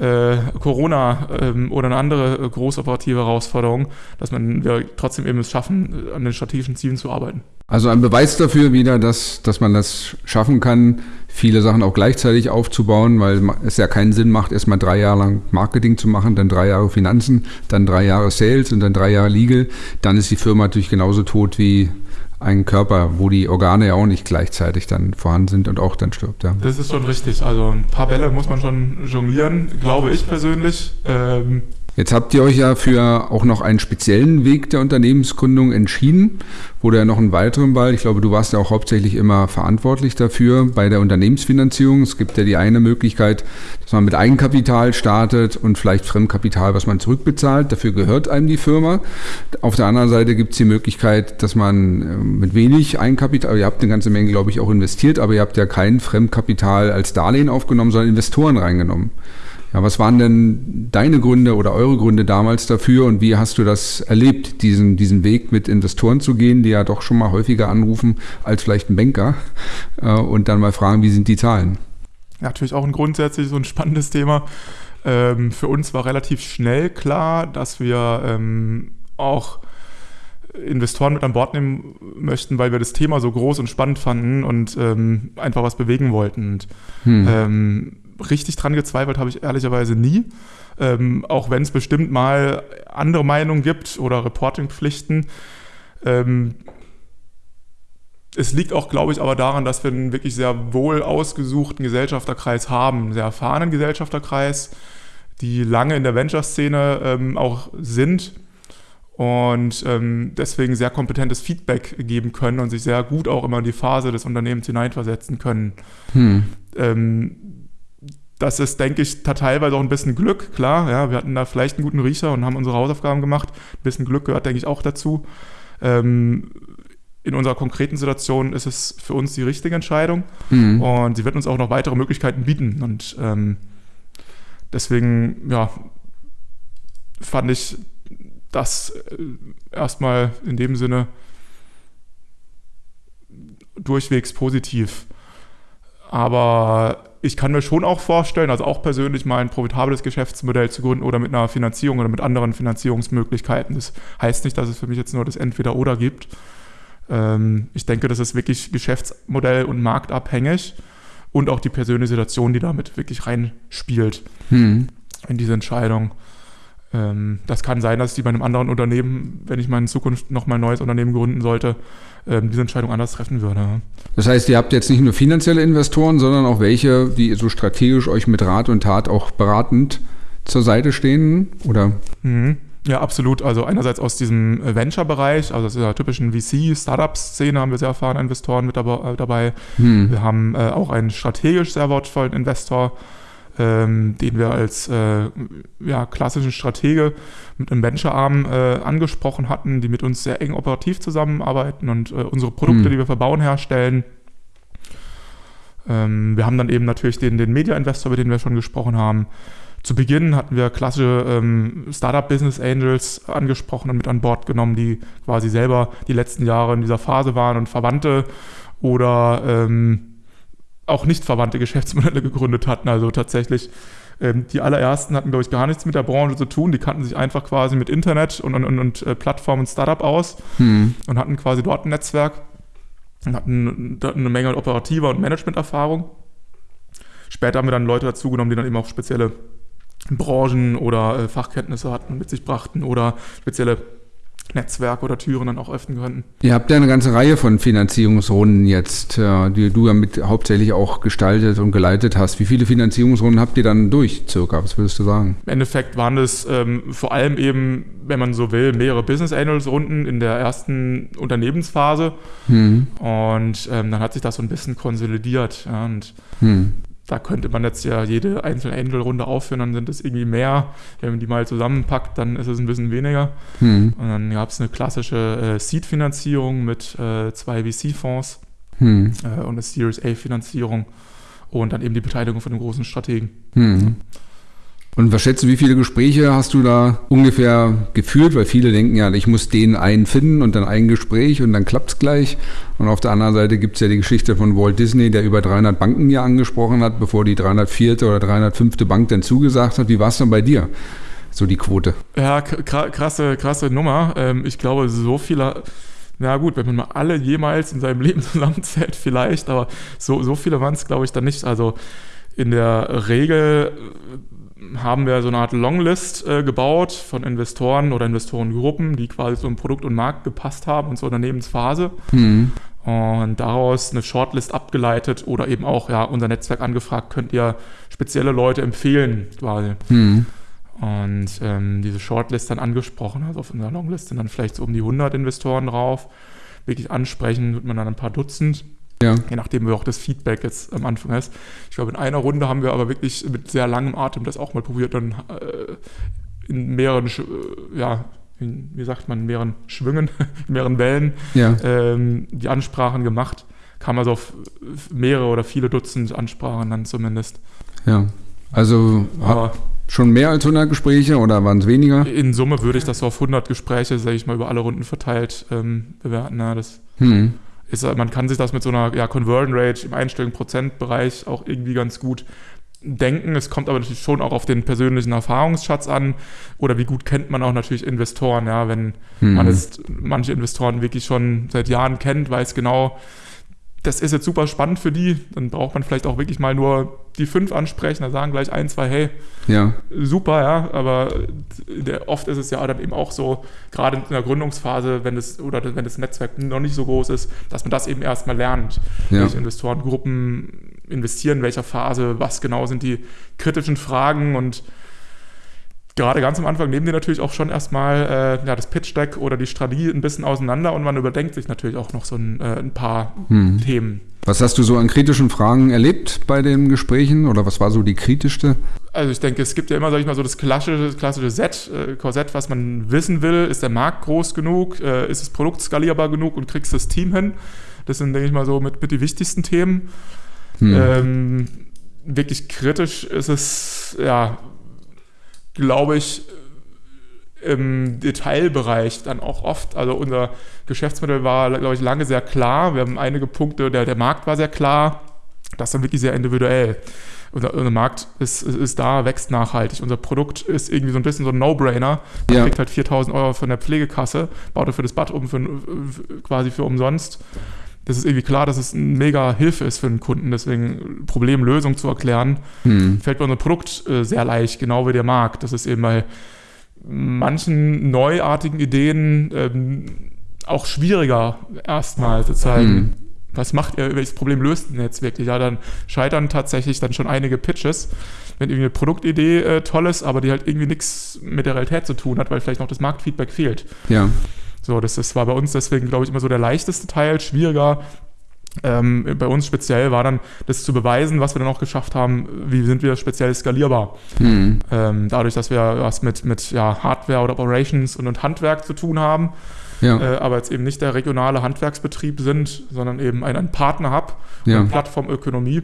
äh, Corona ähm, oder eine andere äh, großoperative Herausforderung, dass man wir trotzdem eben es schaffen, an den strategischen Zielen zu arbeiten. Also ein Beweis dafür wieder, dass, dass man das schaffen kann, viele Sachen auch gleichzeitig aufzubauen, weil es ja keinen Sinn macht, erstmal drei Jahre lang Marketing zu machen, dann drei Jahre Finanzen, dann drei Jahre Sales und dann drei Jahre Legal. Dann ist die Firma natürlich genauso tot wie ein Körper, wo die Organe ja auch nicht gleichzeitig dann vorhanden sind und auch dann stirbt. Ja. Das ist schon richtig. Also ein paar Bälle muss man schon jonglieren, glaube ich persönlich. Ähm Jetzt habt ihr euch ja für auch noch einen speziellen Weg der Unternehmensgründung entschieden. Wurde ja noch einen weiteren Ball. Ich glaube, du warst ja auch hauptsächlich immer verantwortlich dafür bei der Unternehmensfinanzierung. Es gibt ja die eine Möglichkeit, dass man mit Eigenkapital startet und vielleicht Fremdkapital, was man zurückbezahlt. Dafür gehört einem die Firma. Auf der anderen Seite gibt es die Möglichkeit, dass man äh, mit wenig Eigenkapital, ihr habt eine ganze Menge, glaube ich, auch investiert, aber ihr habt ja kein Fremdkapital als Darlehen aufgenommen, sondern Investoren reingenommen. Ja, was waren denn deine Gründe oder eure Gründe damals dafür und wie hast du das erlebt, diesen, diesen Weg mit Investoren zu gehen, die ja doch schon mal häufiger anrufen als vielleicht ein Banker äh, und dann mal fragen, wie sind die Zahlen? Ja, natürlich auch ein grundsätzlich so ein spannendes Thema. Ähm, für uns war relativ schnell klar, dass wir ähm, auch Investoren mit an Bord nehmen möchten, weil wir das Thema so groß und spannend fanden und ähm, einfach was bewegen wollten. Und, hm. ähm, richtig dran gezweifelt habe ich ehrlicherweise nie. Ähm, auch wenn es bestimmt mal andere Meinungen gibt oder Reportingpflichten. Ähm, es liegt auch, glaube ich, aber daran, dass wir einen wirklich sehr wohl ausgesuchten Gesellschafterkreis haben, einen sehr erfahrenen Gesellschafterkreis, die lange in der Venture-Szene ähm, auch sind und ähm, deswegen sehr kompetentes Feedback geben können und sich sehr gut auch immer in die Phase des Unternehmens hineinversetzen können. Hm. Ähm, das ist, denke ich, teilweise auch ein bisschen Glück, klar. Ja, wir hatten da vielleicht einen guten Riecher und haben unsere Hausaufgaben gemacht. Ein bisschen Glück gehört, denke ich, auch dazu. Ähm, in unserer konkreten Situation ist es für uns die richtige Entscheidung mhm. und sie wird uns auch noch weitere Möglichkeiten bieten. Und ähm, deswegen, ja, fand ich das äh, erstmal in dem Sinne durchwegs positiv. Aber ich kann mir schon auch vorstellen, also auch persönlich mal ein profitables Geschäftsmodell zu gründen oder mit einer Finanzierung oder mit anderen Finanzierungsmöglichkeiten. Das heißt nicht, dass es für mich jetzt nur das Entweder-Oder gibt. Ähm, ich denke, das ist wirklich Geschäftsmodell und marktabhängig und auch die persönliche Situation, die damit wirklich reinspielt hm. in diese Entscheidung. Ähm, das kann sein, dass ich bei einem anderen Unternehmen, wenn ich mal in Zukunft noch mal ein neues Unternehmen gründen sollte, ähm, diese Entscheidung anders treffen würde. Das heißt, ihr habt jetzt nicht nur finanzielle Investoren, sondern auch welche, die so strategisch euch mit Rat und Tat auch beratend zur Seite stehen, oder? Mhm. Ja, absolut. Also einerseits aus diesem Venture-Bereich, also aus dieser typischen VC-Startup-Szene haben wir sehr erfahrene Investoren mit dabei. Hm. Wir haben äh, auch einen strategisch sehr wortvollen Investor, ähm, den wir als äh, ja, klassischen Stratege mit einem Venture-Arm äh, angesprochen hatten, die mit uns sehr eng operativ zusammenarbeiten und äh, unsere Produkte, hm. die wir verbauen, herstellen. Ähm, wir haben dann eben natürlich den, den Media-Investor, über den wir schon gesprochen haben. Zu Beginn hatten wir klassische ähm, Startup-Business Angels angesprochen und mit an Bord genommen, die quasi selber die letzten Jahre in dieser Phase waren und Verwandte oder ähm, auch nicht verwandte Geschäftsmodelle [laughs] gegründet hatten. Also tatsächlich, ähm, die allerersten hatten, glaube ich, gar nichts mit der Branche zu tun. Die kannten sich einfach quasi mit Internet und, und, und, und äh, Plattformen und Startup aus hm. und hatten quasi dort ein Netzwerk und hatten eine Menge operativer und Managementerfahrung. Später haben wir dann Leute dazugenommen, die dann eben auch spezielle Branchen oder äh, Fachkenntnisse hatten, mit sich brachten oder spezielle Netzwerke oder Türen dann auch öffnen könnten. Ihr habt ja eine ganze Reihe von Finanzierungsrunden jetzt, die du ja mit hauptsächlich auch gestaltet und geleitet hast. Wie viele Finanzierungsrunden habt ihr dann durch, circa? Was würdest du sagen? Im Endeffekt waren es ähm, vor allem eben, wenn man so will, mehrere Business Angels Runden in der ersten Unternehmensphase. Hm. Und ähm, dann hat sich das so ein bisschen konsolidiert. Ja, und hm da könnte man jetzt ja jede einzelne Angel-Runde aufführen, dann sind es irgendwie mehr. Wenn man die mal zusammenpackt, dann ist es ein bisschen weniger. Hm. Und dann gab es eine klassische äh, Seed-Finanzierung mit äh, zwei VC-Fonds hm. äh, und eine Series A-Finanzierung und dann eben die Beteiligung von dem großen Strategen. Hm. Und was schätzt du, wie viele Gespräche hast du da ungefähr geführt? Weil viele denken ja, ich muss den einen finden und dann ein Gespräch und dann klappt es gleich. Und auf der anderen Seite gibt es ja die Geschichte von Walt Disney, der über 300 Banken ja angesprochen hat, bevor die 304. oder 305. Bank dann zugesagt hat. Wie war es dann bei dir? So die Quote. Ja, krasse, krasse Nummer. Ähm, ich glaube, so viele na gut, wenn man mal alle jemals in seinem [laughs] Leben zusammenzählt, vielleicht, aber so, so viele waren es, glaube ich, dann nicht. Also in der Regel haben wir so eine Art Longlist äh, gebaut von Investoren oder Investorengruppen, die quasi so im Produkt und Markt gepasst haben und zur Unternehmensphase. Mhm. Und daraus eine Shortlist abgeleitet oder eben auch ja, unser Netzwerk angefragt, könnt ihr spezielle Leute empfehlen, quasi. Mhm. Und ähm, diese Shortlist dann angesprochen, also auf unserer Longlist sind dann vielleicht so um die 100 Investoren drauf. Wirklich ansprechen, wird man dann ein paar Dutzend. Ja. Je nachdem, wie auch das Feedback jetzt am Anfang ist. Ich glaube, in einer Runde haben wir aber wirklich mit sehr langem Atem das auch mal probiert, dann äh, in mehreren, äh, ja, in, wie sagt man, in mehreren Schwüngen, [laughs] in mehreren Wellen ja. ähm, die Ansprachen gemacht. Kam also auf mehrere oder viele Dutzend Ansprachen dann zumindest. Ja. Also aber Schon mehr als 100 Gespräche oder waren es weniger? In Summe würde ich das so auf 100 Gespräche, sage ich mal, über alle Runden verteilt ähm, bewerten. Ja, das Hm. Ist, man kann sich das mit so einer ja, Conversion Rate im einstelligen Prozentbereich auch irgendwie ganz gut denken. Es kommt aber natürlich schon auch auf den persönlichen Erfahrungsschatz an oder wie gut kennt man auch natürlich Investoren. Ja, wenn Hm. man jetzt manche Investoren wirklich schon seit Jahren kennt, weiß genau, das ist jetzt super spannend für die, dann braucht man vielleicht auch wirklich mal nur die fünf ansprechen, da sagen gleich ein, zwei, hey, Ja. super, ja, aber der, oft ist es ja dann eben auch so, gerade in der Gründungsphase, wenn das oder wenn das Netzwerk noch nicht so groß ist, dass man das eben erstmal lernt. Ja. Welche Investorengruppen investieren, in welcher Phase, was genau sind die kritischen Fragen und gerade ganz am Anfang nehmen die natürlich auch schon erstmal äh, ja, das Pitch-Deck oder die Strategie ein bisschen auseinander und man überdenkt sich natürlich auch noch so ein, äh, ein paar Hm. Themen. Was hast du so an kritischen Fragen erlebt bei den Gesprächen oder was war so die kritischste? Also ich denke, es gibt ja immer, sag ich mal, so das klassische, das klassische Set, äh, Korsett, was man wissen will. Ist der Markt groß genug? Äh, ist das Produkt skalierbar genug und kriegst das Team hin? Das sind, denke ich mal, so mit, mit die wichtigsten Themen. Hm. Ähm, wirklich kritisch ist es, ja, glaube ich, im Detailbereich dann auch oft. Also unser Geschäftsmodell war, glaube ich, lange sehr klar. Wir haben einige Punkte, der, der Markt war sehr klar. Das ist dann wirklich sehr individuell. Unser, unser Markt ist, ist, ist da, wächst nachhaltig. Unser Produkt ist irgendwie so ein bisschen so ein No-Brainer. Man Ja. kriegt halt 4000 Euro von der Pflegekasse, baut dafür das Bad um für, quasi für umsonst. Das ist irgendwie klar, dass es eine mega Hilfe ist für einen Kunden. Deswegen Problemlösung zu erklären, Hm. fällt bei unserem Produkt äh, sehr leicht, genau wie der Markt. Das ist eben bei manchen neuartigen Ideen ähm, auch schwieriger erstmal zu zeigen. Hm. Was macht ihr, welches Problem löst denn jetzt wirklich? Ja, dann scheitern tatsächlich dann schon einige Pitches, wenn irgendwie eine Produktidee äh, toll ist, aber die halt irgendwie nichts mit der Realität zu tun hat, weil vielleicht noch das Marktfeedback fehlt. Ja. So, das, das war bei uns deswegen, glaube ich, immer so der leichteste Teil, schwieriger. Ähm, bei uns speziell war dann das zu beweisen, was wir dann auch geschafft haben, wie sind wir speziell skalierbar. Hm. Ähm, dadurch, dass wir was mit, mit ja, Hardware oder Operations und, und Handwerk zu tun haben, Ja. äh, aber jetzt eben nicht der regionale Handwerksbetrieb sind, sondern eben ein, ein Partner-Hub, Ja. eine Plattformökonomie,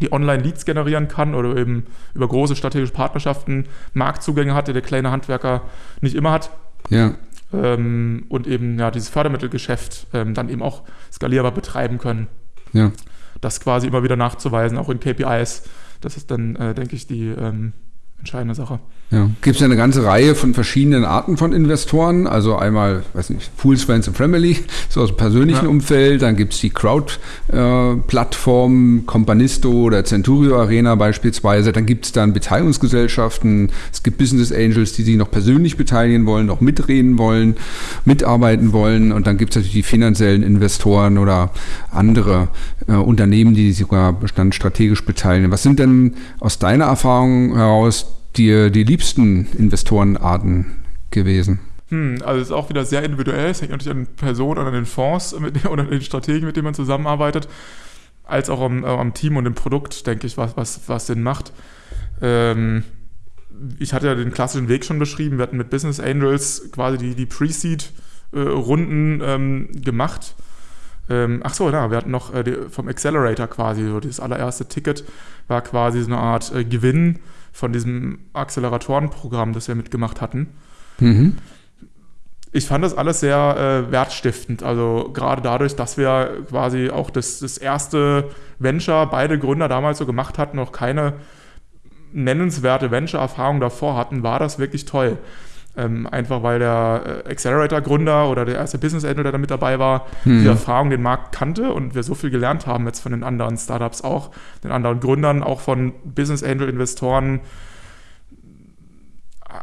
die Online-Leads generieren kann oder eben über große strategische Partnerschaften Marktzugänge hat, die der kleine Handwerker nicht immer hat. Ja. Ähm, und eben ja dieses Fördermittelgeschäft ähm, dann eben auch skalierbar betreiben können. Ja. Das quasi immer wieder nachzuweisen, auch in KPIs. Das ist dann, äh, denke ich, die ähm, entscheidende Sache. Ja. Gibt es ja eine ganze Reihe von verschiedenen Arten von Investoren. Also einmal, weiß nicht, Fools, Friends and Family, [laughs] so aus dem persönlichen Ja. Umfeld. Dann gibt es die Crowd-Plattformen, Companisto oder Centurio Arena beispielsweise. Dann gibt es dann Beteiligungsgesellschaften. Es gibt Business Angels, die sich noch persönlich beteiligen wollen, noch mitreden wollen, mitarbeiten wollen. Und dann gibt es natürlich die finanziellen Investoren oder andere äh, Unternehmen, die sich sogar Bestand strategisch beteiligen. Was sind denn aus deiner Erfahrung heraus dir die liebsten Investorenarten gewesen? Hm, also es ist auch wieder sehr individuell. Es hängt natürlich an Personen und an den Fonds mit, oder an den Strategen, mit denen man zusammenarbeitet, als auch am, am Team und dem Produkt, denke ich, was, was, was Sinn macht. Ähm, ich hatte ja den klassischen Weg schon beschrieben. Wir hatten mit Business Angels quasi die, die Pre-Seed-Runden ähm, gemacht. Ähm, ach so, ja, wir hatten noch äh, die, vom Accelerator quasi, so das allererste Ticket war quasi so eine Art äh, Gewinn von diesem Acceleratorenprogramm, das wir mitgemacht hatten. Mhm. Ich fand das alles sehr äh, wertstiftend. Also gerade dadurch, dass wir quasi auch das, das erste Venture, beide Gründer damals so gemacht hatten, noch keine nennenswerte Venture-Erfahrung davor hatten, war das wirklich toll. Ähm, einfach weil der äh, Accelerator-Gründer oder der erste Business Angel, der da mit dabei war, Hm. die Erfahrung den Markt kannte und wir so viel gelernt haben jetzt von den anderen Startups auch, den anderen Gründern, auch von Business Angel-Investoren,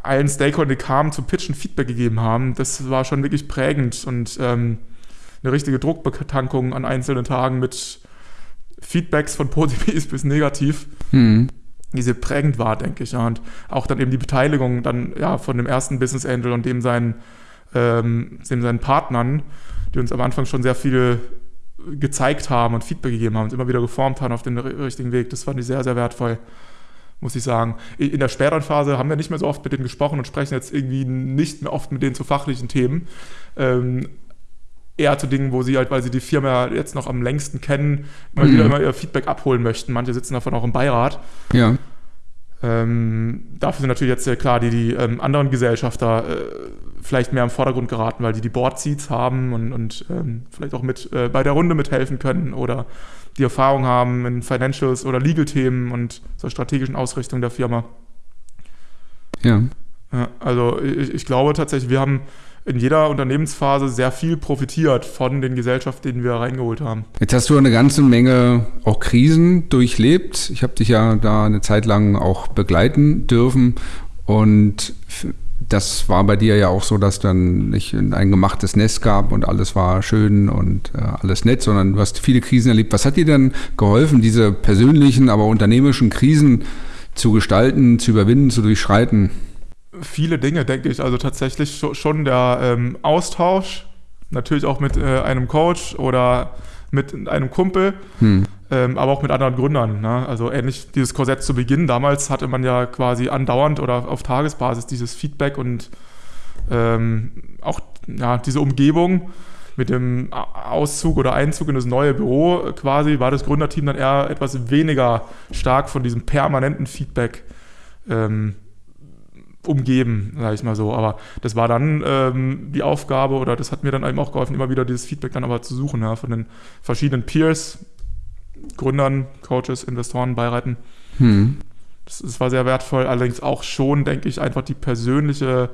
allen Stakeholdern, die kamen, zu Pitchen Feedback gegeben haben. Das war schon wirklich prägend und ähm, eine richtige Druckbetankung an einzelnen Tagen mit Feedbacks von positiv [laughs] bis negativ, Mhm. Die sehr prägend war, denke ich. Ja. Und auch dann eben die Beteiligung dann ja von dem ersten Business Angel und dem seinen, ähm, dem seinen Partnern, die uns am Anfang schon sehr viel gezeigt haben und Feedback gegeben haben, uns immer wieder geformt haben auf den ri- richtigen Weg. Das fand ich sehr, sehr wertvoll, muss ich sagen. In der späteren Phase haben wir nicht mehr so oft mit denen gesprochen und sprechen jetzt irgendwie nicht mehr oft mit denen zu fachlichen Themen. Ähm, eher zu Dingen, wo sie halt, weil sie die Firma jetzt noch am längsten kennen, mal Mhm. wieder immer ihr Feedback abholen möchten. Manche sitzen davon auch im Beirat. Ja. Ähm, dafür sind natürlich jetzt äh, klar die, die ähm, anderen Gesellschafter äh, vielleicht mehr im Vordergrund geraten, weil die die Board-Seats haben und, und ähm, vielleicht auch mit äh, bei der Runde mithelfen können oder die Erfahrung haben in Financials oder Legal-Themen und zur strategischen Ausrichtung der Firma. Ja. ja also ich, ich glaube tatsächlich, wir haben in jeder Unternehmensphase sehr viel profitiert von den Gesellschaften, die wir reingeholt haben. Jetzt hast du eine ganze Menge auch Krisen durchlebt. Ich habe dich ja da eine Zeit lang auch begleiten dürfen und das war bei dir ja auch so, dass dann nicht ein gemachtes Nest gab und alles war schön und äh, alles nett, sondern du hast viele Krisen erlebt. Was hat dir denn geholfen, diese persönlichen, aber unternehmerischen Krisen zu gestalten, zu überwinden, zu durchschreiten? Viele Dinge, denke ich. Also tatsächlich schon der ähm, Austausch, natürlich auch mit äh, einem Coach oder mit einem Kumpel, hm. ähm, aber auch mit anderen Gründern. Ne? Also ähnlich dieses Korsett zu Beginn. Damals hatte man ja quasi andauernd oder auf Tagesbasis dieses Feedback und ähm, auch ja, diese Umgebung mit dem Auszug oder Einzug in das neue Büro quasi war das Gründerteam dann eher etwas weniger stark von diesem permanenten Feedback ähm, umgeben, sage ich mal so. Aber das war dann ähm, die Aufgabe oder das hat mir dann eben auch geholfen, immer wieder dieses Feedback dann aber zu suchen ja, von den verschiedenen Peers, Gründern, Coaches, Investoren, Beiräten. Hm. Das, das, war sehr wertvoll, allerdings auch schon, denke ich, einfach die persönliche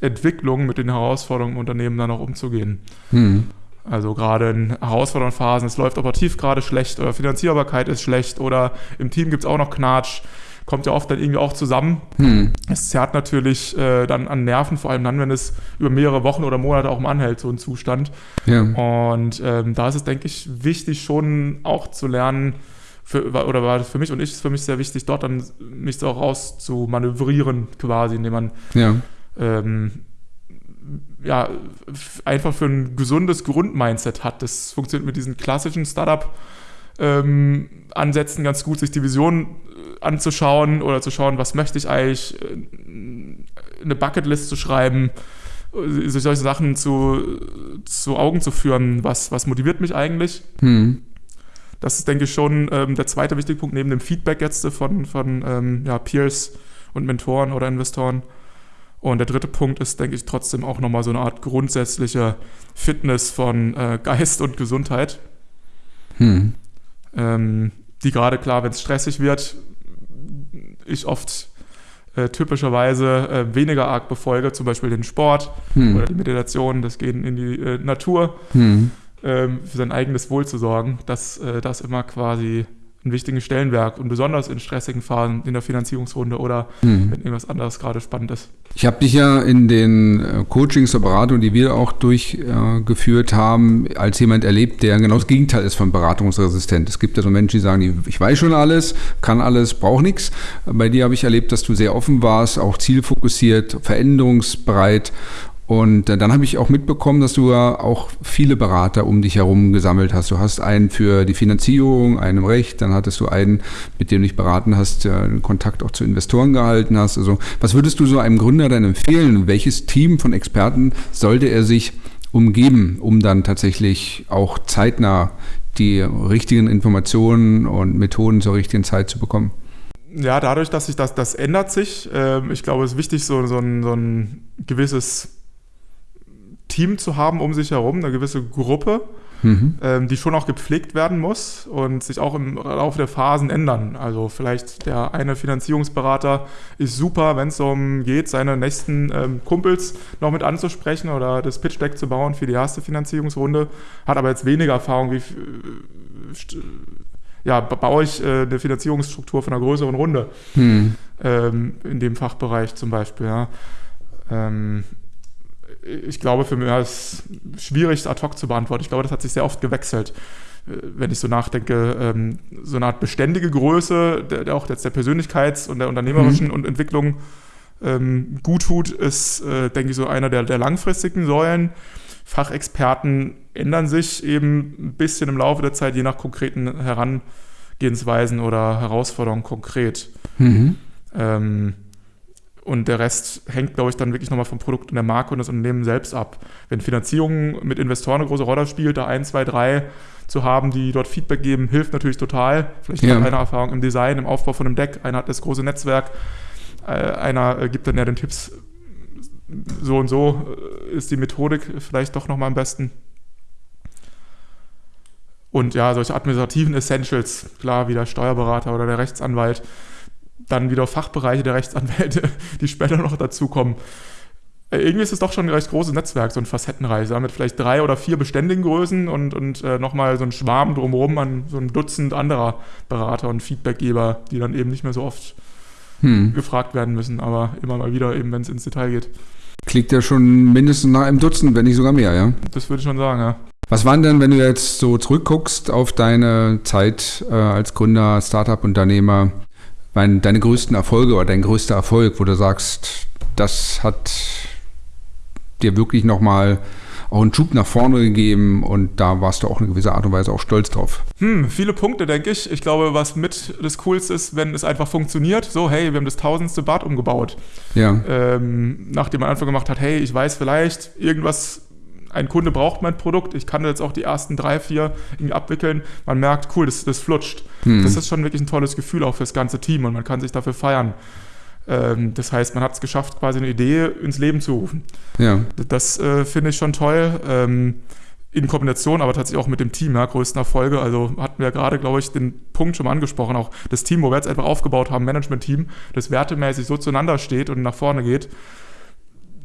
Entwicklung mit den Herausforderungen im Unternehmen dann auch umzugehen. Hm. Also gerade in herausfordernden Phasen, es läuft operativ gerade schlecht oder Finanzierbarkeit ist schlecht oder im Team gibt es auch noch Knatsch kommt ja oft dann irgendwie auch zusammen. Hm. Es zerrt natürlich äh, dann an Nerven, vor allem dann, wenn es über mehrere Wochen oder Monate auch mal anhält, so ein Zustand. Ja. Und ähm, da ist es, denke ich, wichtig, schon auch zu lernen, für, oder war für mich und ich ist für mich sehr wichtig, dort dann mich so raus zu manövrieren, quasi, indem man ja. Ähm, ja, einfach für ein gesundes Grundmindset hat. Das funktioniert mit diesen klassischen Startup- ähm, Ansätzen ganz gut, sich die Vision anzuschauen oder zu schauen, was möchte ich eigentlich, äh, eine Bucketlist zu schreiben, äh, sich solche Sachen zu, zu Augen zu führen, was, was motiviert mich eigentlich. Hm. Das ist, denke ich, schon ähm, der zweite wichtige Punkt neben dem Feedback jetzt von, von ähm, ja, Peers und Mentoren oder Investoren. Und der dritte Punkt ist, denke ich, trotzdem auch nochmal so eine Art grundsätzliche Fitness von äh, Geist und Gesundheit. Hm. Ähm, die gerade klar, wenn es stressig wird, ich oft äh, typischerweise äh, weniger arg befolge, zum Beispiel den Sport hm. oder die Meditation, das Gehen in die äh, Natur, hm. Ähm, für sein eigenes Wohl zu sorgen, dass äh, das immer quasi einen wichtigen Stellenwert und besonders in stressigen Phasen in der Finanzierungsrunde oder mhm. wenn irgendwas anderes gerade spannend ist. Ich habe dich ja in den äh, Coachings zur Beratung, die wir auch durchgeführt äh, haben, als jemand erlebt, der genau das Gegenteil ist von beratungsresistent. Es gibt ja so Menschen, die sagen, ich weiß schon alles, kann alles, brauche nichts. Bei dir habe ich erlebt, dass du sehr offen warst, auch zielfokussiert, veränderungsbereit und äh, dann habe ich auch mitbekommen, dass du ja auch viele Berater um dich herum gesammelt hast. Du hast einen für die Finanzierung, einen im Recht, dann hattest du einen, mit dem du dich beraten hast, einen Kontakt auch zu Investoren gehalten hast. Also was würdest du so einem Gründer dann empfehlen? Welches Team von Experten sollte er sich umgeben, um dann tatsächlich auch zeitnah die richtigen Informationen und Methoden zur richtigen Zeit zu bekommen? Ja, dadurch, dass sich das, das ändert sich. Ähm, ich glaube, es ist wichtig, so, so, ein, so ein gewisses Team zu haben um sich herum, eine gewisse Gruppe, mhm. ähm, die schon auch gepflegt werden muss und sich auch im Laufe der Phasen ändern. Also vielleicht der eine Finanzierungsberater ist super, wenn es darum geht, seine nächsten ähm, Kumpels noch mit anzusprechen oder das Pitch Deck zu bauen für die erste Finanzierungsrunde, hat aber jetzt weniger Erfahrung wie äh, ja, baue ich äh, eine Finanzierungsstruktur von einer größeren Runde hm. ähm, in dem Fachbereich zum Beispiel. Ja. Ähm, ich glaube, für mich ist es schwierig, ad hoc zu beantworten. Ich glaube, das hat sich sehr oft gewechselt. Äh, wenn ich so nachdenke, ähm, so eine Art beständige Größe, der, auch jetzt der Persönlichkeits- und der unternehmerischen mhm. Entwicklung ähm, gut tut, ist, äh, denke ich, so einer der, der langfristigen Säulen. Fachexperten ändern sich eben ein bisschen im Laufe der Zeit, je nach konkreten Herangehensweisen oder Herausforderungen konkret. Mhm. Ähm, Und der Rest hängt, glaube ich, dann wirklich nochmal vom Produkt und der Marke und das Unternehmen selbst ab. Wenn Finanzierung mit Investoren eine große Rolle spielt, da ein, zwei, drei zu haben, die dort Feedback geben, hilft natürlich total. Vielleicht ja. hat einer Erfahrung im Design, im Aufbau von einem Deck, einer hat das große Netzwerk, äh, einer äh, gibt dann ja den Tipps, so und so äh, ist die Methodik vielleicht doch nochmal am besten. Und ja, solche administrativen Essentials, klar, wie der Steuerberater oder der Rechtsanwalt, dann wieder Fachbereiche der Rechtsanwälte, [laughs] die später noch dazukommen. Äh, irgendwie ist es doch schon ein recht großes Netzwerk, so ein Facettenreise, mit vielleicht drei oder vier beständigen Größen und, und äh, nochmal so ein Schwarm drumherum an so ein Dutzend anderer Berater und Feedbackgeber, die dann eben nicht mehr so oft hm. gefragt werden müssen, aber immer mal wieder eben, wenn es ins Detail geht. Klingt ja schon mindestens nach einem Dutzend, wenn nicht sogar mehr, ja? Das würde ich schon sagen, ja. Was waren denn, wenn du jetzt so zurückguckst auf deine Zeit äh, als Gründer, Startup-Unternehmer, mein, deine größten Erfolge oder dein größter Erfolg, wo du sagst, das hat dir wirklich nochmal auch einen Schub nach vorne gegeben und da warst du auch in gewisser Art und Weise auch stolz drauf. Hm, viele Punkte, denke ich. Ich glaube, was mit das Coolste ist, wenn es einfach funktioniert. So, hey, wir haben das tausendste Bad umgebaut. Ja. Ähm, nachdem man einfach gemacht hat, hey, ich weiß vielleicht, irgendwas ein Kunde braucht mein Produkt, ich kann jetzt auch die ersten drei, vier irgendwie abwickeln. Man merkt, cool, das, das flutscht. Hm. Das ist schon wirklich ein tolles Gefühl auch fürs ganze Team und man kann sich dafür feiern. Ähm, das heißt, man hat es geschafft, quasi eine Idee ins Leben zu rufen. Ja. Das äh, finde ich schon toll. Ähm, in Kombination, aber tatsächlich auch mit dem Team, ja, größten Erfolge. Also hatten wir gerade, glaube ich, den Punkt schon mal angesprochen, auch das Team, wo wir jetzt einfach aufgebaut haben, Management-Team, das wertemäßig so zueinander steht und nach vorne geht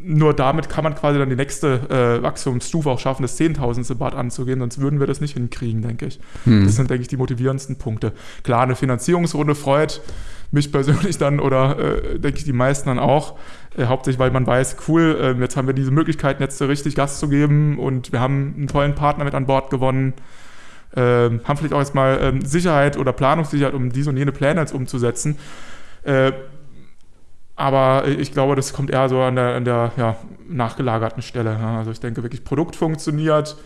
nur damit kann man quasi dann die nächste äh, Wachstumsstufe auch schaffen, das Zehntausendste Bad anzugehen, sonst würden wir das nicht hinkriegen, denke ich. Hm. Das sind, denke ich, die motivierendsten Punkte. Klar, eine Finanzierungsrunde freut mich persönlich dann oder äh, denke ich die meisten dann auch, äh, hauptsächlich weil man weiß, cool, äh, jetzt haben wir diese Möglichkeiten jetzt richtig Gas zu geben und wir haben einen tollen Partner mit an Bord gewonnen. Ähm, haben vielleicht auch erstmal ähm, Sicherheit oder Planungssicherheit, um diese und jene Pläne jetzt umzusetzen. Aber ich glaube, das kommt eher so an der, an der ja, nachgelagerten Stelle. Also ich denke wirklich, Produkt funktioniert,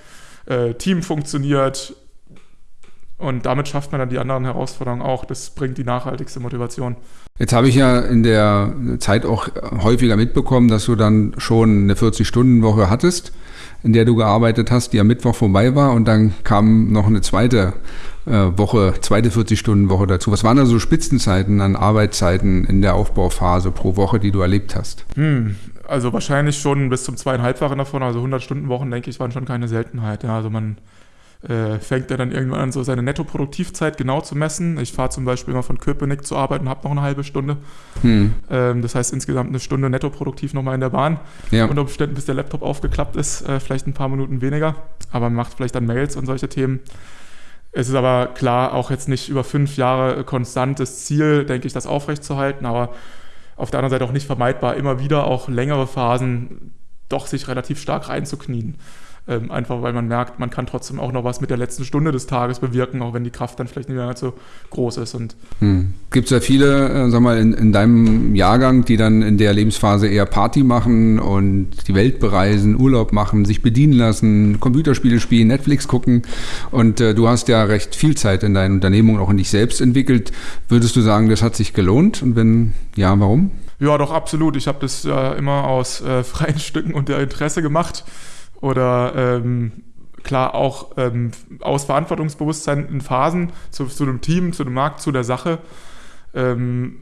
äh, Team funktioniert und damit schafft man dann die anderen Herausforderungen auch. Das bringt die nachhaltigste Motivation. Jetzt habe ich ja in der Zeit auch häufiger mitbekommen, dass du dann schon eine 40-Stunden-Woche hattest, in der du gearbeitet hast, die am Mittwoch vorbei war und dann kam noch eine zweite äh, Woche, zweite 40-Stunden-Woche dazu. Was waren da so Spitzenzeiten an Arbeitszeiten in der Aufbauphase pro Woche, die du erlebt hast? Hm, also wahrscheinlich schon bis zum zweieinhalbfachen davon, also 100-Stunden-Wochen, denke ich, waren schon keine Seltenheit. Ja, also man äh, fängt ja dann irgendwann an, so seine Nettoproduktivzeit genau zu messen. Ich fahre zum Beispiel immer von Köpenick zur Arbeit und habe noch eine halbe Stunde. Hm. Ähm, das heißt insgesamt eine Stunde nettoproduktiv nochmal in der Bahn. Ja. Unter Umständen, bis der Laptop aufgeklappt ist, äh, vielleicht ein paar Minuten weniger. Aber man macht vielleicht dann Mails und solche Themen. Es ist aber klar auch jetzt nicht über fünf Jahre konstantes Ziel, denke ich, das aufrechtzuerhalten, aber auf der anderen Seite auch nicht vermeidbar, immer wieder auch längere Phasen doch sich relativ stark reinzuknien. Ähm, einfach weil man merkt, man kann trotzdem auch noch was mit der letzten Stunde des Tages bewirken, auch wenn die Kraft dann vielleicht nicht mehr so groß ist. hm. Gibt es ja viele, äh, sag mal, in, in, deinem Jahrgang, die dann in der Lebensphase eher Party machen und die Welt bereisen, Urlaub machen, sich bedienen lassen, Computerspiele spielen, Netflix gucken. Und äh, du hast ja recht viel Zeit in deiner Unternehmung auch in dich selbst entwickelt. Würdest du sagen, das hat sich gelohnt? Und wenn ja, warum? Ja, doch, absolut. Ich habe das äh, immer aus äh, [laughs] freien Stücken und der Interesse gemacht oder ähm, klar auch ähm, aus Verantwortungsbewusstsein in Phasen zu, zu dem Team, zu dem Markt, zu der Sache. Ähm,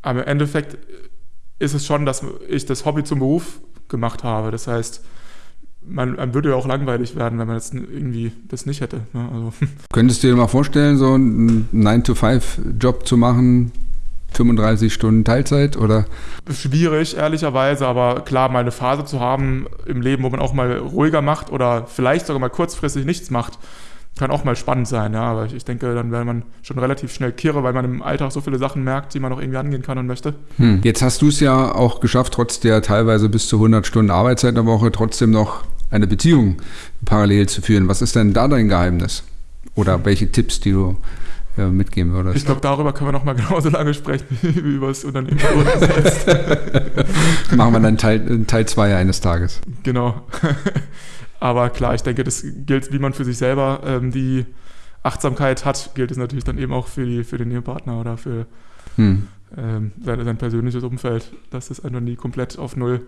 aber im Endeffekt ist es schon, dass ich das Hobby zum Beruf gemacht habe. Das heißt, man, man würde ja auch langweilig werden, wenn man jetzt irgendwie das nicht hätte. Ne? Also. [laughs] Könntest du dir mal vorstellen, so einen 9-to-5-Job zu machen, 35 Stunden Teilzeit oder? Schwierig, ehrlicherweise, aber klar, mal eine Phase zu haben im Leben, wo man auch mal ruhiger macht oder vielleicht sogar mal kurzfristig nichts macht, kann auch mal spannend sein, ja. Aber ich denke, dann wäre man schon relativ schnell kirre, weil man im Alltag so viele Sachen merkt, die man noch irgendwie angehen kann und möchte. Hm. Jetzt hast du es ja auch geschafft, trotz der teilweise bis zu 100 Stunden Arbeitszeit in der Woche, trotzdem noch eine Beziehung parallel zu führen. Was ist denn da dein Geheimnis? Oder welche Tipps, die du äh, mitgeben würdest. Ich glaube, darüber können wir noch mal [laughs] genauso lange sprechen [laughs] wie über das Unternehmen selbst. [laughs] Machen wir dann Teil 2 eines Tages. Genau. Aber klar, ich denke, das gilt, wie man für sich selber ähm, die Achtsamkeit hat, gilt es natürlich dann eben auch für, die, für den Ehepartner oder für hm. ähm, sein, sein, persönliches Umfeld, dass es einfach nie komplett auf Null